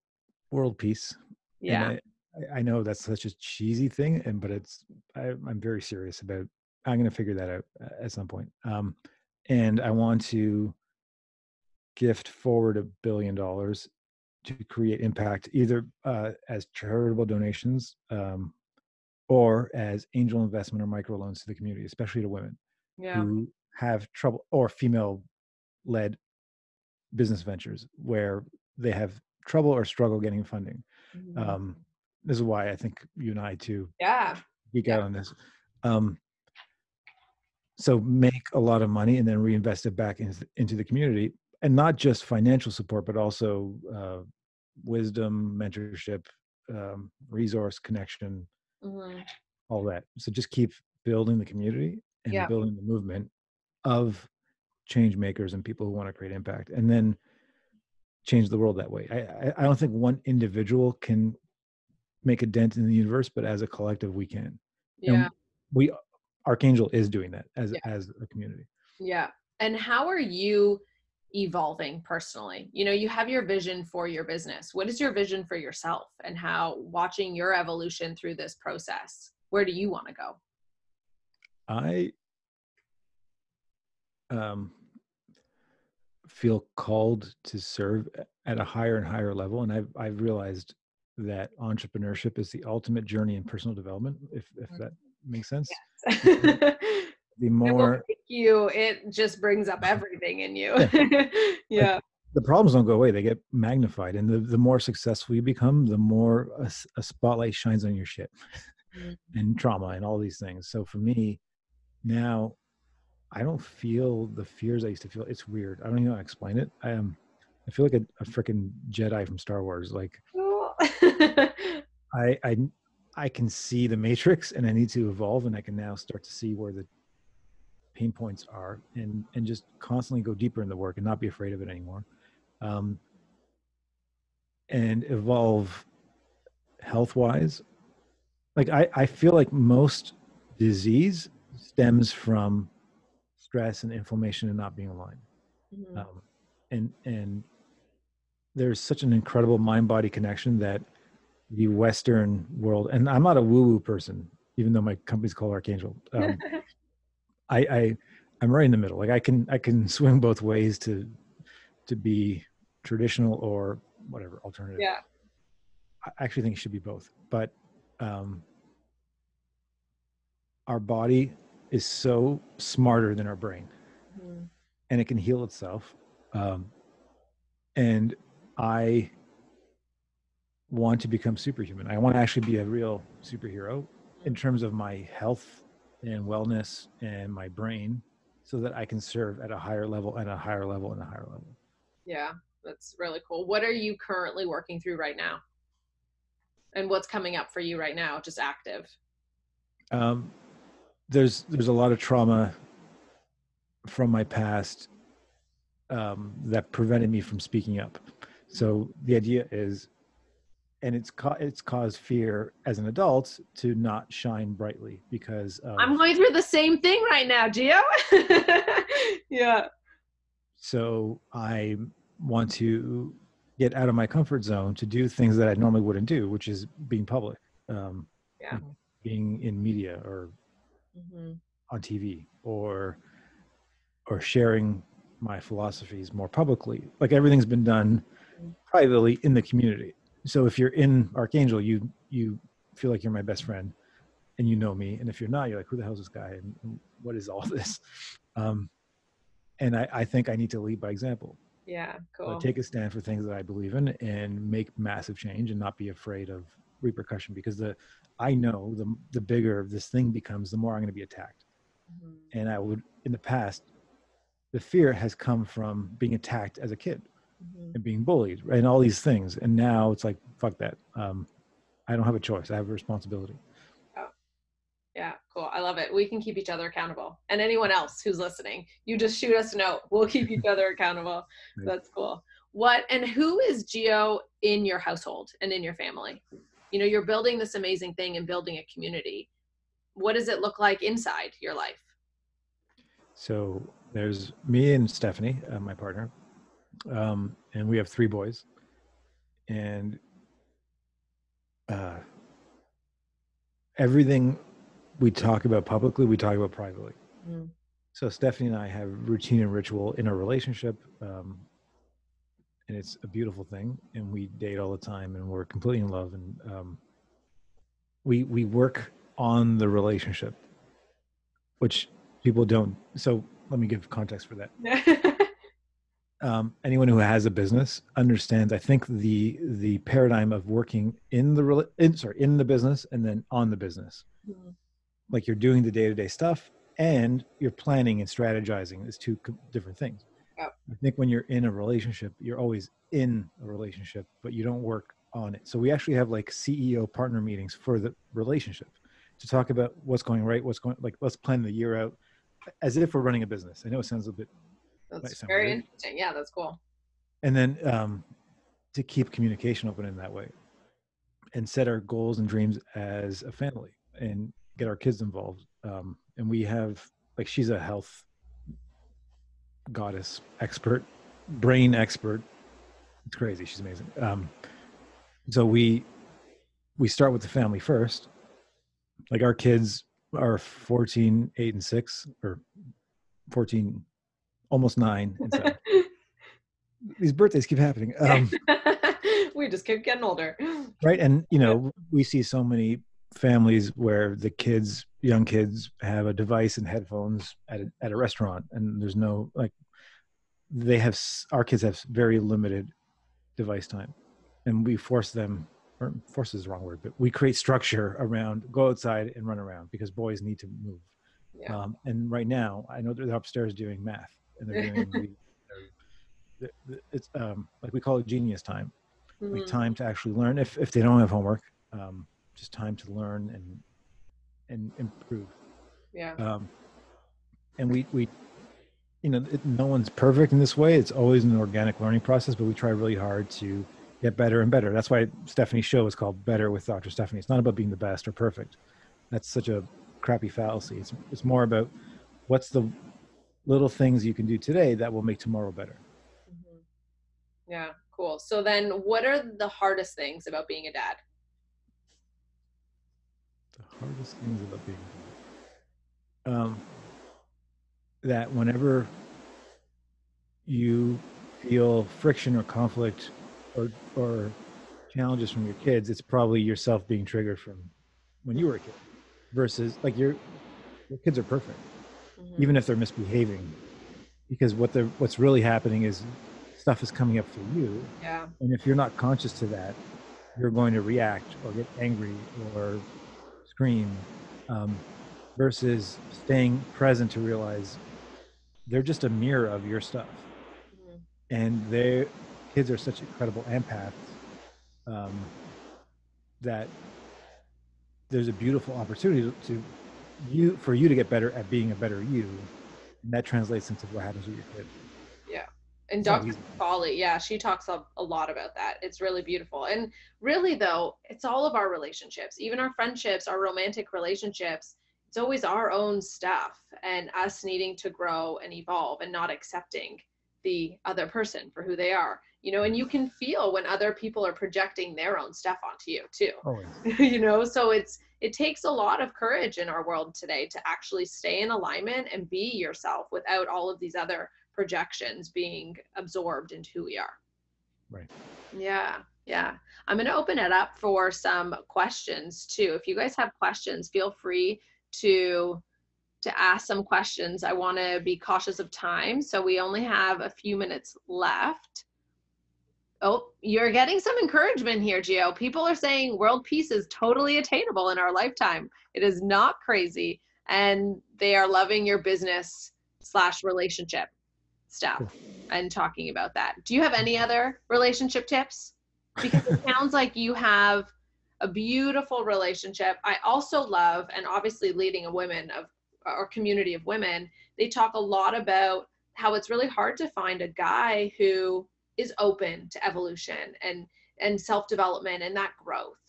world peace. Yeah I, I, know that's such a cheesy thing, and but it's I, I'm very serious about. I'm going to figure that out uh, at some point. Um, and I want to gift forward a billion dollars to create impact, either uh, as charitable donations um, or as angel investment or microloans to the community, especially to women Yeah. who have trouble or female-led business ventures where they have trouble or struggle getting funding. Mhm. Um, this is why I think you and I too yeah. geek Yeah. out on this. Um, so make a lot of money and then reinvest it back into, into the community, and not just financial support, but also uh, wisdom, mentorship, um, resource connection, Mhm. all that. So just keep building the community and Yeah. building the movement of change makers and people who want to create impact, and then change the world that way. I, I, I don't think one individual can make a dent in the universe, but as a collective, we can Yeah. we archangel is doing that as Yeah. as a community Yeah. And how are you evolving personally? You know, you have your vision for your business. What is your vision for yourself and how watching your evolution through this process? Where do you want to go? i um feel called to serve at a higher and higher level and i've i've realized that entrepreneurship is the ultimate journey in personal development if if Mhm. that makes sense it the more make you, it just brings up everything in you. yeah. the problems don't go away they get magnified and the, the more successful you become the more a spotlight shines on your shit Mhm. and trauma and all these things so for me now i don't feel the fears i used to feel it's weird i don't even know how to explain it i am i feel like a, a freaking jedi from star wars like. I, I i can see the matrix and i need to evolve and i can now start to see where the pain points are and and just constantly go deeper in the work and not be afraid of it anymore um and evolve health wise like i i feel like most disease stems from stress and inflammation and not being aligned. Mhm. um, and and there's such an incredible mind body connection that the western world and i'm not a woo woo person even though my company's called archangel. Um, i i i'm right in the middle. Like i can i can swing both ways to to be traditional or whatever alternative. Yeah. i actually think it should be both. But um our body is so smarter than our brain Mhm. and it can heal itself. Um, and I want to become superhuman. I want to actually be a real superhero in terms of my health and wellness and my brain so that I can serve at a higher level and a higher level and a higher level. Yeah. That's really cool. What are you currently working through right now? And what's coming up for you right now? Just active. Um, there's there's a lot of trauma from my past um, that prevented me from speaking up. So the idea is, and it's ca- it's caused fear as an adult to not shine brightly because of, I'm going through the same thing right now, Gio. yeah. so I want to get out of my comfort zone to do things that I normally wouldn't do, which is being public, um, Yeah. being in media or hmm on TV or or sharing my philosophies more publicly. Like everything's been done Mm. privately in the community. So if you're in Archangel, you you feel like you're my best friend and you know me. And if you're not, you're like, who the hell is this guy? And, and what is all this? Um, and I, I think I need to lead by example. Yeah. Cool. take a stand for things that I believe in and make massive change and not be afraid of repercussion because the I know the the bigger this thing becomes, the more I'm going to be attacked Mhm. and I would in the past, the fear has come from being attacked as a kid Mhm. and being bullied right? and all these things. And now it's like, fuck that. Um, I don't have a choice. I have a responsibility. Yeah, cool. I love it. We can keep each other accountable. And anyone else who's listening, you just shoot us a note. We'll keep each other accountable. Right. That's cool. What and who is Gio in your household and in your family? You know, you're building this amazing thing and building a community. What does it look like inside your life? So there's me and Stephanie, uh, my partner, um, and we have three boys. And uh, everything we talk about publicly, we talk about privately. Mm. So Stephanie and I have routine and ritual in our relationship, um, and it's a beautiful thing. And we date all the time, and we're completely in love. And um, we we work on the relationship, which people don't. So let me give context for that. um, anyone who has a business understands. I think the the paradigm of working in the in sorry in the business and then on the business, mm-hmm. like you're doing the day to day stuff and you're planning and strategizing is two different things. Yep. I think when you're in a relationship, you're always in a relationship, but you don't work on it. So we actually have like CEO partner meetings for the relationship to talk about what's going right, what's going like let's plan the year out as if we're running a business. I know it sounds a bit that's very weird. interesting. Yeah, that's cool. And then um, to keep communication open in that way and set our goals and dreams as a family and get our kids involved. Um, and we have, like, she's a health goddess expert, brain expert. It's crazy. She's amazing. Um, so we we start with the family first. Like our kids are 14, 8, and 6, or 14, almost 9. And so these birthdays keep happening. Um, we just keep getting older. Right. And, you know, we see so many families where the kids, young kids, have a device and headphones at a, at a restaurant, and there's no, like, they have, our kids have very limited device time. And we force them or force is the wrong word, but we create structure around go outside and run around because boys need to move. Yeah. Um, and right now, I know they're upstairs doing math and they're doing the, it's um, like we call it genius time, mm-hmm. like time to actually learn. If if they don't have homework, um, just time to learn and and improve. Yeah. Um, and we we you know it, no one's perfect in this way. It's always an organic learning process, but we try really hard to get better and better. That's why Stephanie's show is called Better with Dr. Stephanie. It's not about being the best or perfect. That's such a crappy fallacy. It's, it's more about what's the little things you can do today that will make tomorrow better. Mm-hmm. Yeah, cool. So then what are the hardest things about being a dad? The hardest things about being a dad. Um, that whenever you feel friction or conflict or or challenges from your kids, it's probably yourself being triggered from when you were a kid. Versus like your your kids are perfect, mm-hmm. even if they're misbehaving, because what they're what's really happening is stuff is coming up for you. Yeah. And if you're not conscious to that, you're going to react or get angry or scream. Um, versus staying present to realize they're just a mirror of your stuff mm-hmm. and they kids are such incredible empaths um, that there's a beautiful opportunity to you for you to get better at being a better you and that translates into what happens with your kid yeah and dr folly yeah she talks a, a lot about that. It's really beautiful. And really though it's all of our relationships. Even our friendships our romantic relationships it's always our own stuff and us needing to grow and evolve and not accepting the other person for who they are. You know and you can feel when other people are projecting their own stuff onto you too. Oh, yeah. you know so it's it takes a lot of courage in our world today to actually stay in alignment and be yourself without all of these other projections being absorbed into who we are right yeah yeah i'm going to open it up for some questions too if you guys have questions feel free to to ask some questions i want to be cautious of time so we only have a few minutes left Oh, you're getting some encouragement here, Gio. People are saying world peace is totally attainable in our lifetime. It is not crazy. And they are loving your business slash relationship stuff and talking about that. Do you have any other relationship tips? Because it sounds like you have a beautiful relationship. I also love, and obviously leading a women of or community of women, they talk a lot about how it's really hard to find a guy who is open to evolution and and self-development and that growth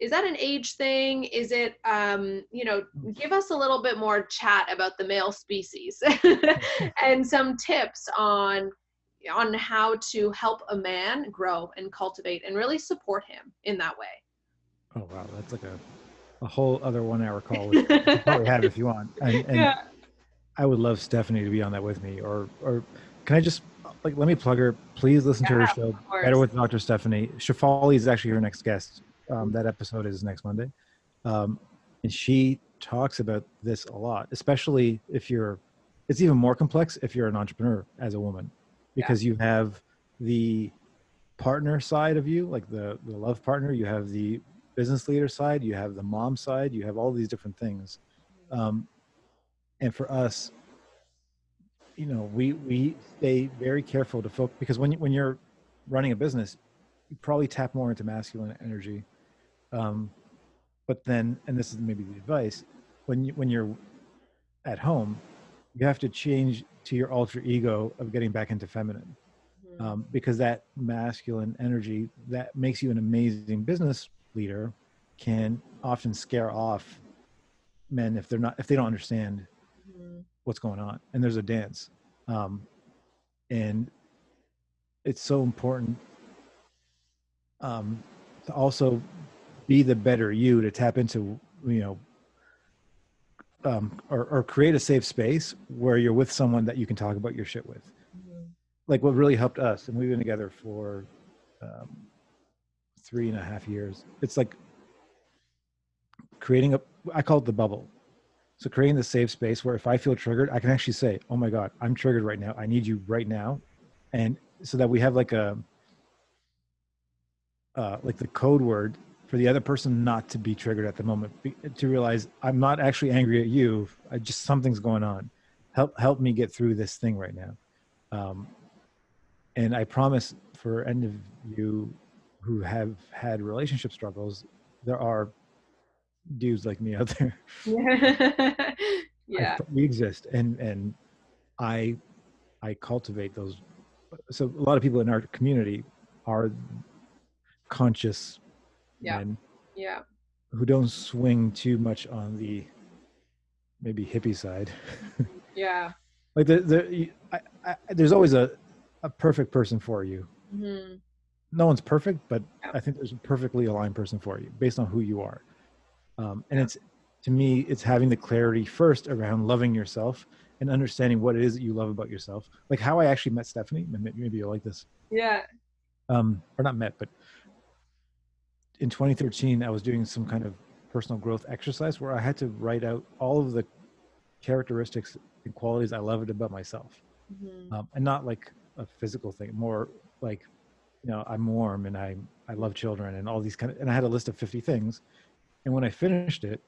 is that an age thing is it um, you know give us a little bit more chat about the male species and some tips on on how to help a man grow and cultivate and really support him in that way oh wow that's like a a whole other one hour call. we probably have if you want. And, and Yeah. I would love Stephanie to be on that with me. Or or can I just like let me plug her? Please listen to her show. Better with Dr. Stephanie. Shefali is actually her next guest. Um, that episode is next Monday. Um, and she talks about this a lot, especially if you're, it's even more complex if you're an entrepreneur as a woman, because you have the partner side of you, like the, the love partner, you have the business leader side, you have the mom side, you have all these different things. Um, and for us, you know, we, we stay very careful to focus because when, you, when you're running a business, you probably tap more into masculine energy. Um, but then, and this is maybe the advice, when you, when you're at home, you have to change to your alter ego of getting back into feminine, Mhm. um, because that masculine energy that makes you an amazing business leader can often scare off men if they're not if they don't understand Mhm. what's going on and there's a dance um, and it's so important um, to also be the better you to tap into you know um, or, or create a safe space where you're with someone that you can talk about your shit with. Mhm. like what really helped us and we've been together for um, three and a half years it's like creating a i call it the bubble. So creating the safe space where if i feel triggered i can actually say oh my god i'm triggered right now. I need you right now. And so that we have like a uh, like the code word for the other person not to be triggered at the moment to realize i'm not actually angry at you i just something's going on help help me get through this thing right now um, and I promise for any of you who have had relationship struggles, there are dudes like me out there. I- yeah. we exist, and and I I cultivate those. So a lot of people in our community are conscious Yeah. men Yeah. who don't swing too much on the maybe hippie side. Yeah. like the, the I, I, there's always a a perfect person for you Mhm. no one's perfect, but Yeah. I think there's a perfectly aligned person for you based on who you are. Um, and it's to me, it's having the clarity first around loving yourself and understanding what it is that you love about yourself. Like how I actually met Stephanie. Maybe you'll like this. Yeah. Um, or not met, but in 2013, I was doing some kind of personal growth exercise where I had to write out all of the characteristics and qualities I loved about myself Mhm. um, and not like a physical thing, more like, you know, I'm warm and I I love children and all these kind of. And I had a list of 50 things, and when I finished it,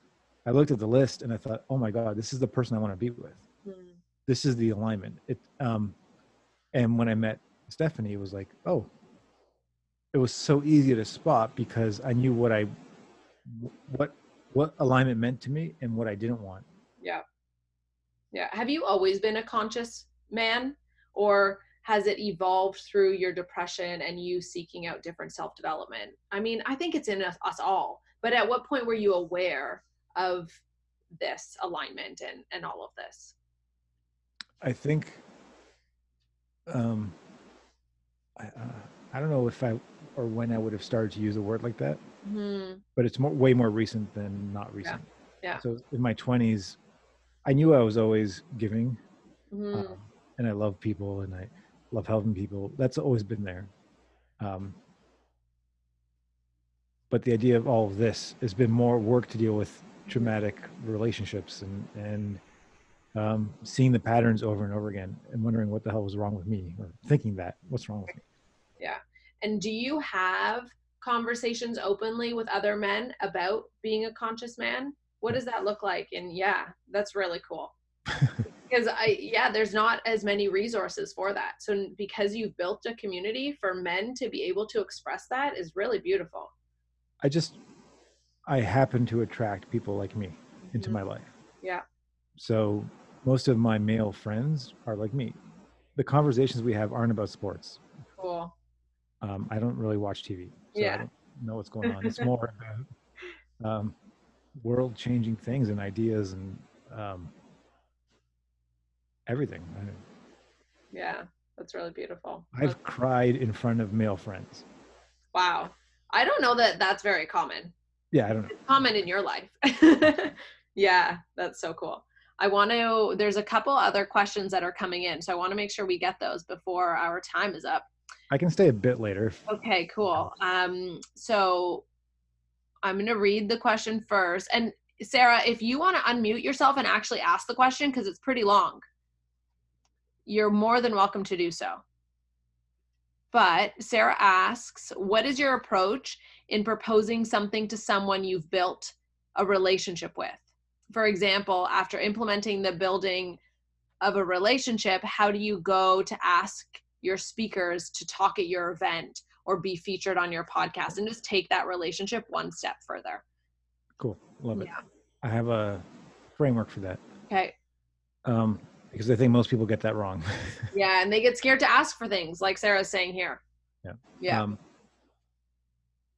I looked at the list and I thought, oh my god, this is the person I want to be with. Mhm. This is the alignment. It um, and when I met Stephanie, it was like, oh, it was so easy to spot because I knew what I what what alignment meant to me and what I didn't want. Yeah. Yeah. Have you always been a conscious man or has it evolved through your depression and you seeking out different self development? I mean, I think it's in us, us all, but at what point were you aware of this alignment and, and all of this? I think um I, uh, I don't know if I or when I would have started to use a word like that, Hmm. but it's more way more recent than not recent. yeah. yeah. So in my 20s, I knew I was always giving, Mhm. um, and I love people and I love helping people. That's always been there. Um, but the idea of all of this has been more work to deal with traumatic relationships and and um, seeing the patterns over and over again and wondering what the hell was wrong with me or thinking that what's wrong with me. And do you have conversations openly with other men about being a conscious man? What does that look like? And yeah, that's really cool. because I yeah, there's not as many resources for that. So because you've built a community for men to be able to express that is really beautiful. I just I happen to attract people like me into Mhm. my life. Yeah. So most of my male friends are like me. The conversations we have aren't about sports. Cool. Um, I don't really watch TV, so Yeah. I don't know what's going on. It's more about um, world-changing things and ideas and um, everything. Yeah, that's really beautiful. I've cried in front of male friends. wow. I don't know that that's very common. Yeah, I don't know. Comment in your life. yeah, that's so cool. I want to, there's a couple other questions that are coming in. So I want to make sure we get those before our time is up. I can stay a bit later. Okay, cool. Um, so I'm going to read the question first. And Sarah, if you want to unmute yourself and actually ask the question, because it's pretty long, you're more than welcome to do so. But Sarah asks, what is your approach in proposing something to someone you've built a relationship with? For example, after implementing the building of a relationship, how do you go to ask your speakers to talk at your event or be featured on your podcast and just take that relationship one step further? Cool. Love it. Yeah. I have a framework for that. Okay. Um, because I think most people get that wrong. yeah, and they get scared to ask for things, like Sarah's saying here. Yeah. Yeah. Um,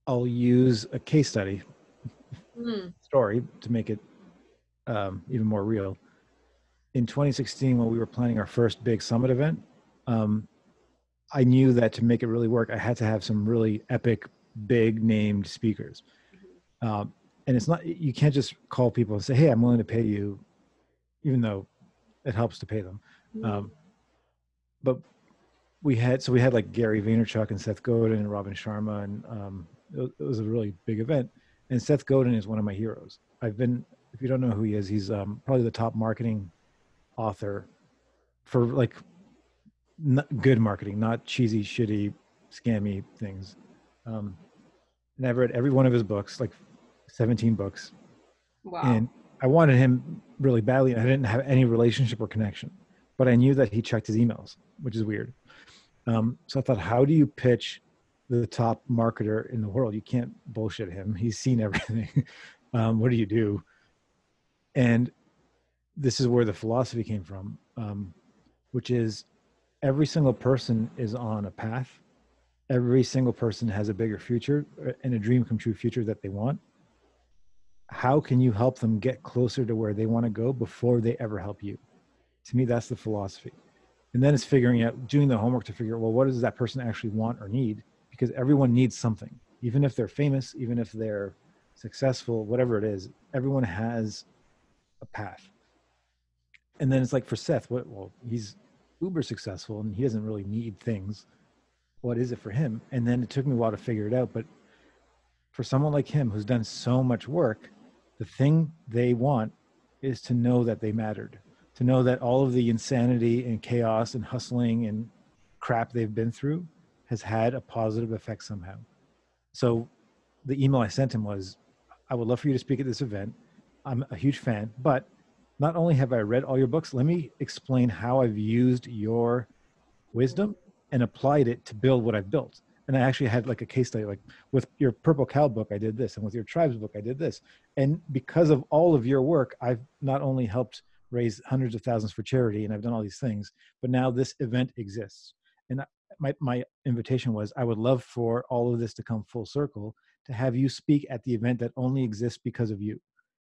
I'll use a case study mm. story to make it um, even more real. In 2016, when we were planning our first big summit event, um, I knew that to make it really work, I had to have some really epic, big named speakers. Mm-hmm. Um, and it's not you can't just call people and say hey i'm willing to pay you even though it helps to pay them mm-hmm. um, but we had so we had like gary vaynerchuk and seth godin and robin sharma and um, it, it, was a really big event and seth godin is one of my heroes i've been if you don't know who he is he's um, probably the top marketing author for like good marketing not cheesy shitty scammy things um, and i've read every one of his books like 17 books. Wow. And I wanted him really badly. I didn't have any relationship or connection, but I knew that he checked his emails, which is weird. Um, so I thought, how do you pitch the top marketer in the world? You can't bullshit him. He's seen everything. um, what do you do? And this is where the philosophy came from, um, which is every single person is on a path. Every single person has a bigger future and a dream come true future that they want. How can you help them get closer to where they want to go before they ever help you? To me that's the philosophy. And then it's figuring out doing the homework to figure out well what does that person actually want or need? Because everyone needs something. Even if they're famous even if they're successful whatever it is everyone has a path. And then it's like for seth what well he's uber successful and he doesn't really need things what is it for him and then it took me a while to figure it out but for someone like him who's done so much work the thing they want is to know that they mattered, to know that all of the insanity and chaos and hustling and crap they've been through has had a positive effect somehow. So the email I sent him was, I would love for you to speak at this event. I'm a huge fan, but not only have I read all your books, let me explain how I've used your wisdom and applied it to build what I've built and I actually had like a case study, like with your Purple Cow book, I did this, and with your Tribes book, I did this. And because of all of your work, I've not only helped raise hundreds of thousands for charity, and I've done all these things, but now this event exists. And my my invitation was, I would love for all of this to come full circle, to have you speak at the event that only exists because of you.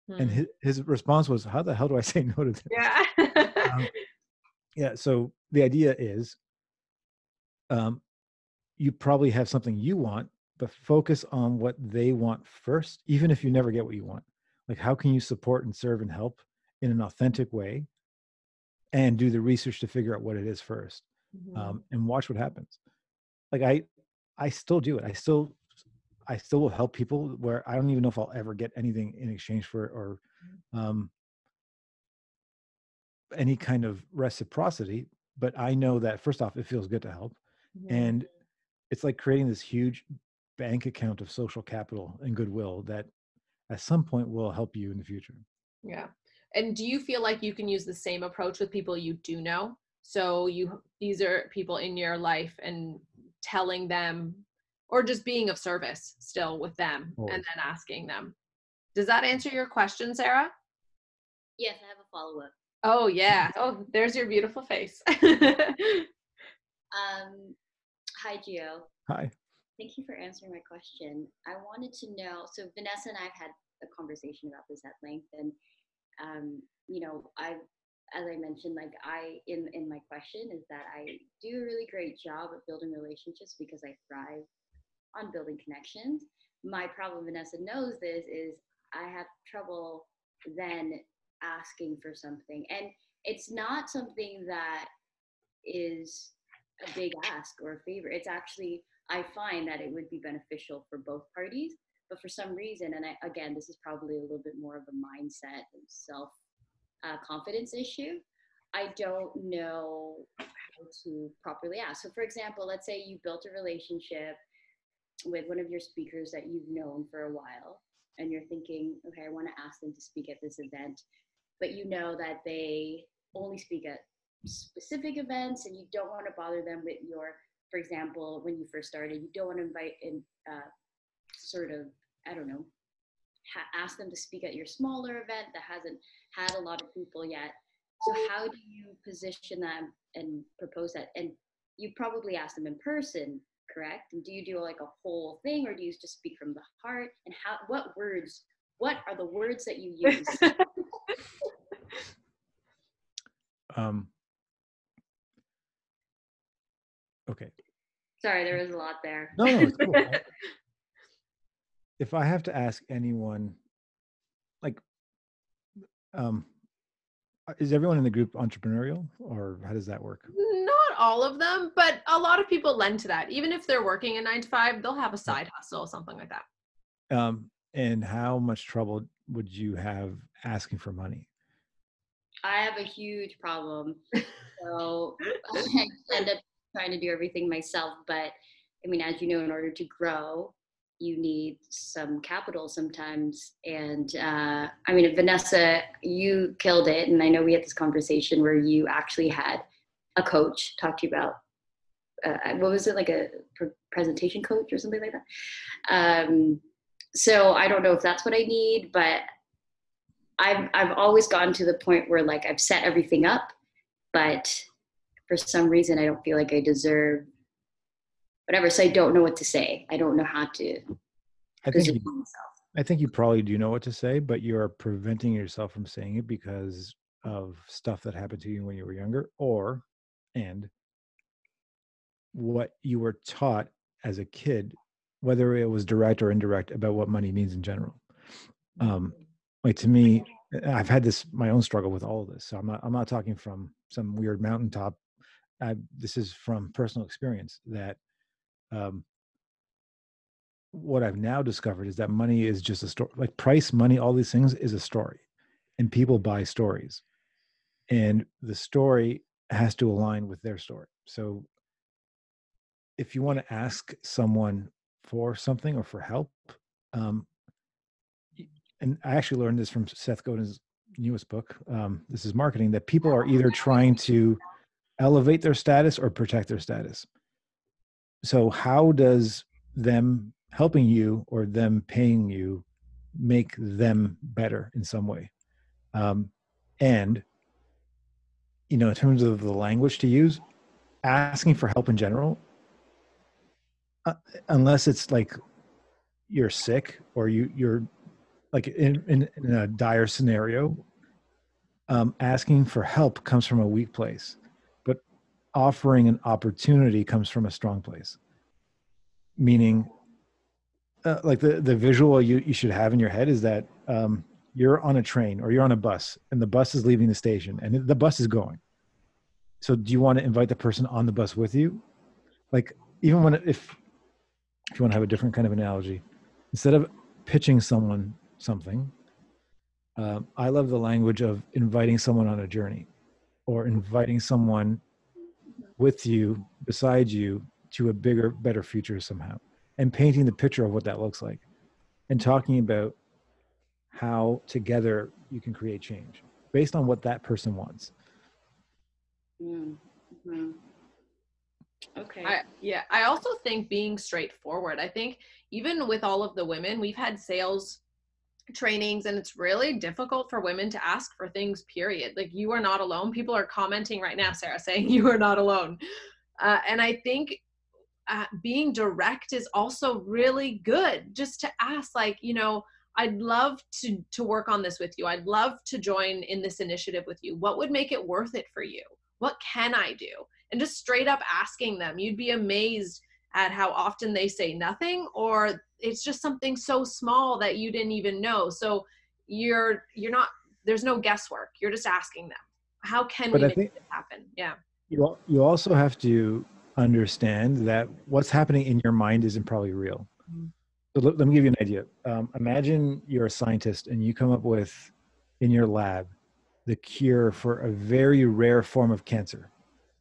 Hmm. And his, his response was, How the hell do I say no to this? Yeah. um, yeah. So the idea is, um, you probably have something you want, but focus on what they want first, even if you never get what you want. Like, how can you support and serve and help in an authentic way and do the research to figure out what it is 1st mm-hmm. um, and watch what happens. Like, I, I still do it. I still, I still will help people where I don't even know if I'll ever get anything in exchange for it or um, any kind of reciprocity. But I know that first off, it feels good to help. And it's like creating this huge bank account of social capital and goodwill that at some point will help you in the future. Yeah. And do you feel like you can use the same approach with people you do know? So you these are people in your life and telling them or just being of service still with them oh. and then asking them. Does that answer your question, Sarah? Yes, I have a follow up. Oh yeah. Oh, there's your beautiful face. um Hi, Gio. Hi. Thank you for answering my question. I wanted to know so, Vanessa and I have had a conversation about this at length, and um, you know, I, as I mentioned, like I in in my question is that I do a really great job of building relationships because I thrive on building connections. My problem, Vanessa knows this, is I have trouble then asking for something. And it's not something that is a big ask or a favor. It's actually, I find that it would be beneficial for both parties. But for some reason, and I, again, this is probably a little bit more of a mindset and self uh, confidence issue. I don't know how to properly ask. So, for example, let's say you built a relationship with one of your speakers that you've known for a while, and you're thinking, okay, I want to ask them to speak at this event, but you know that they only speak at specific events and you don't want to bother them with your, for example, when you first started, you don't want to invite in uh, sort of, I don't know, ask them to speak at your smaller event that hasn't had a lot of people yet. So how do you position them and propose that? And you probably ask them in person, correct? And do you do like a whole thing or do you just speak from the heart? And how what words, what are the words that you use? um okay. Sorry, there was a lot there. No, no, it's cool. If I have to ask anyone, like, um, is everyone in the group entrepreneurial, or how does that work? Not all of them, but a lot of people lend to that. Even if they're working a nine to five, they'll have a side hustle, or something like that. Um, and how much trouble would you have asking for money? I have a huge problem. So I end up trying to do everything myself. But I mean, as you know, in order to grow, you need some capital sometimes. And uh, I mean, Vanessa, you killed it. And I know we had this conversation where you actually had a coach talk to you about uh, what was it like a presentation coach or something like that. Um, so I don't know if that's what I need, but I've I've always gotten to the point where like I've set everything up, but for some reason I don't feel like I deserve whatever. So I don't know what to say. I don't know how to I think you. I think you probably do know what to say, but you are preventing yourself from saying it because of stuff that happened to you when you were younger, or and what you were taught as a kid, whether it was direct or indirect, about what money means in general. Um, like to me, I've had this my own struggle with all of this. So I'm not I'm not talking from some weird mountaintop. I, this is from personal experience that um, what I've now discovered is that money is just a story. Like price, money, all these things is a story, and people buy stories, and the story has to align with their story. So, if you want to ask someone for something or for help, um, and I actually learned this from Seth Godin's newest book. Um, this is marketing that people are either trying to elevate their status or protect their status. So, how does them helping you or them paying you make them better in some way? Um, and, you know, in terms of the language to use, asking for help in general, uh, unless it's like you're sick or you you're like in, in, in a dire scenario um, asking for help comes from a weak place offering an opportunity comes from a strong place. Meaning uh, like the the visual you, you should have in your head is that um, you're on a train or you're on a bus and the bus is leaving the station and the bus is going. So do you want to invite the person on the bus with you? Like even when if if you want to have a different kind of analogy instead of pitching someone something um, i love the language of inviting someone on a journey or inviting someone with you beside you to a bigger better future somehow and painting the picture of what that looks like and talking about how together you can create change based on what that person wants Mm, mhm. Okay. I, yeah, I also think being straightforward. I think even with all of the women, we've had sales trainings and it's really difficult for women to ask for things period. Like you are not alone. People are commenting right now sarah saying you are not alone. Uh, and i think uh, being direct is also really good. Just to ask like you know i'd love to to work on this with you. I'd love to join in this initiative with you. What would make it worth it for you? What can i do? And just straight up asking them you'd be amazed at how often they say nothing or it's just something so small that you didn't even know so you're you're not there's no guesswork you're just asking them how can But we I make think- it happen yeah You you also have to understand that what's happening in your mind isn't probably real. Mhm. So let, let me give you an idea. Um, imagine you're a scientist and you come up with in your lab the cure for a very rare form of cancer,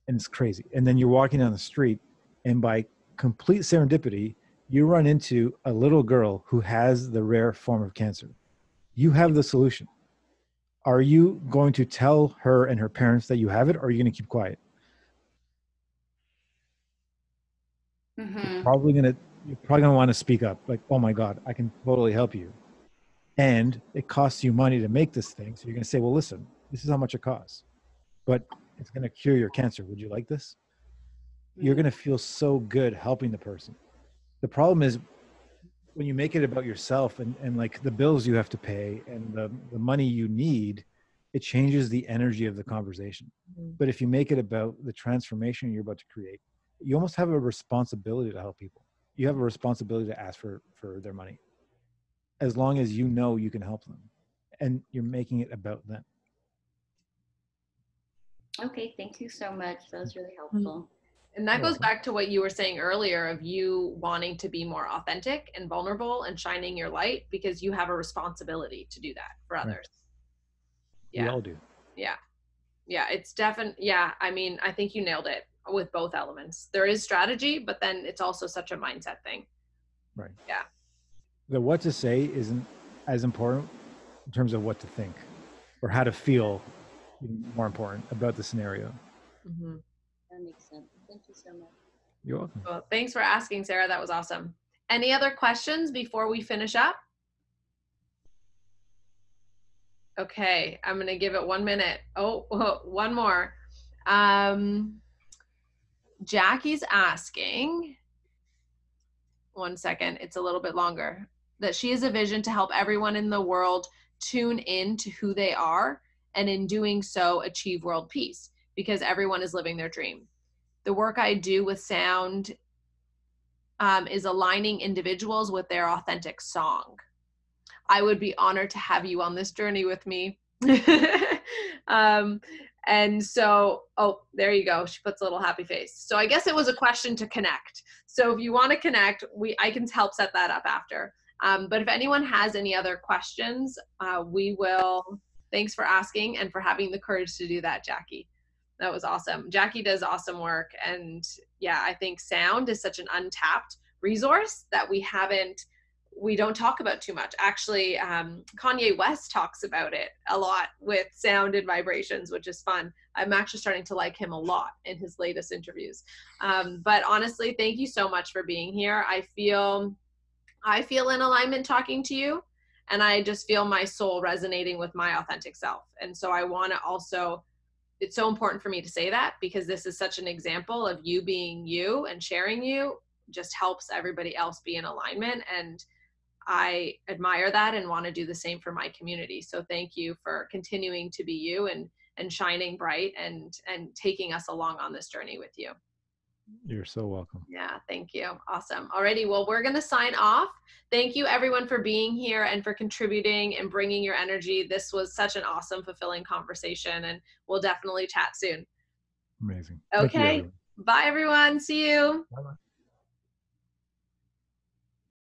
and it's crazy. And then you're walking down the street, and by complete serendipity, you run into a little girl who has the rare form of cancer. You have the solution. Are you going to tell her and her parents that you have it, or are you going to keep quiet? Mhm. probably gonna you're probably gonna want to speak up like oh my god i can totally help you and it costs you money to make this thing so you're gonna say well listen this is how much it costs but it's gonna cure your cancer would you like this you're Mhm. gonna feel so good helping the person the problem is when you make it about yourself and, and like the bills you have to pay and the, the money you need it changes the energy of the conversation Mhm. but if you make it about the transformation you're about to create you almost have a responsibility to help people you have a responsibility to ask for for their money as long as you know you can help them and you're making it about them Okay, thank you so much. That was really Mm-hmm. And that goes back to what you were saying earlier of you wanting to be more authentic and vulnerable and shining your light because you have a responsibility to do that for Right. others. we Yeah. all do Yeah. Yeah. It's definitely, yeah. I mean, I think you nailed it with both elements. There is strategy, but then it's also such a mindset thing. right Yeah. the what to say isn't as important in terms of what to think or how to feel more important about the scenario hmm That makes sense. Thank you so much. you're welcome Well, thanks for asking, Sarah. That was awesome. Any other questions before we finish up? Okay, I'm gonna give it one minute. Oh, one more. Um, Jackie's asking. One second, it's a little bit longer. That she has a vision to help everyone in the world tune in to who they are, and in doing so, achieve world peace because everyone is living their dream the work I do with sound um, is aligning individuals with their authentic song. I would be honored to have you on this journey with me. um, and so, oh, there you go. She puts a little happy face. So I guess it was a question to connect. So if you want to connect, we I can help set that up after. Um, but if anyone has any other questions, uh, we will. Thanks for asking and for having the courage to do that, Jackie that was awesome. Jackie does awesome work. And yeah, I think sound is such an untapped resource that we haven't, we don't talk about too much. Actually, um, Kanye West talks about it a lot with sound and vibrations, which is fun. I'm actually starting to like him a lot in his latest interviews. Um, but honestly, thank you so much for being here. I feel, I feel in alignment talking to you and I just feel my soul resonating with my authentic self. And so I want to also it's so important for me to say that because this is such an example of you being you and sharing you just helps everybody else be in alignment. And i admire that and want to do the same for my community. So thank you for continuing to be you and and shining bright and and taking us along on this journey with you you're so welcome yeah, thank you. Awesome. Alrighty, well, we're going to sign off. Thank you, everyone, for being here and for contributing and bringing your energy. This was such an awesome, fulfilling conversation, and we'll definitely chat soon. amazing Thank you, Okay. everyone. Bye, everyone. See you. Bye-bye.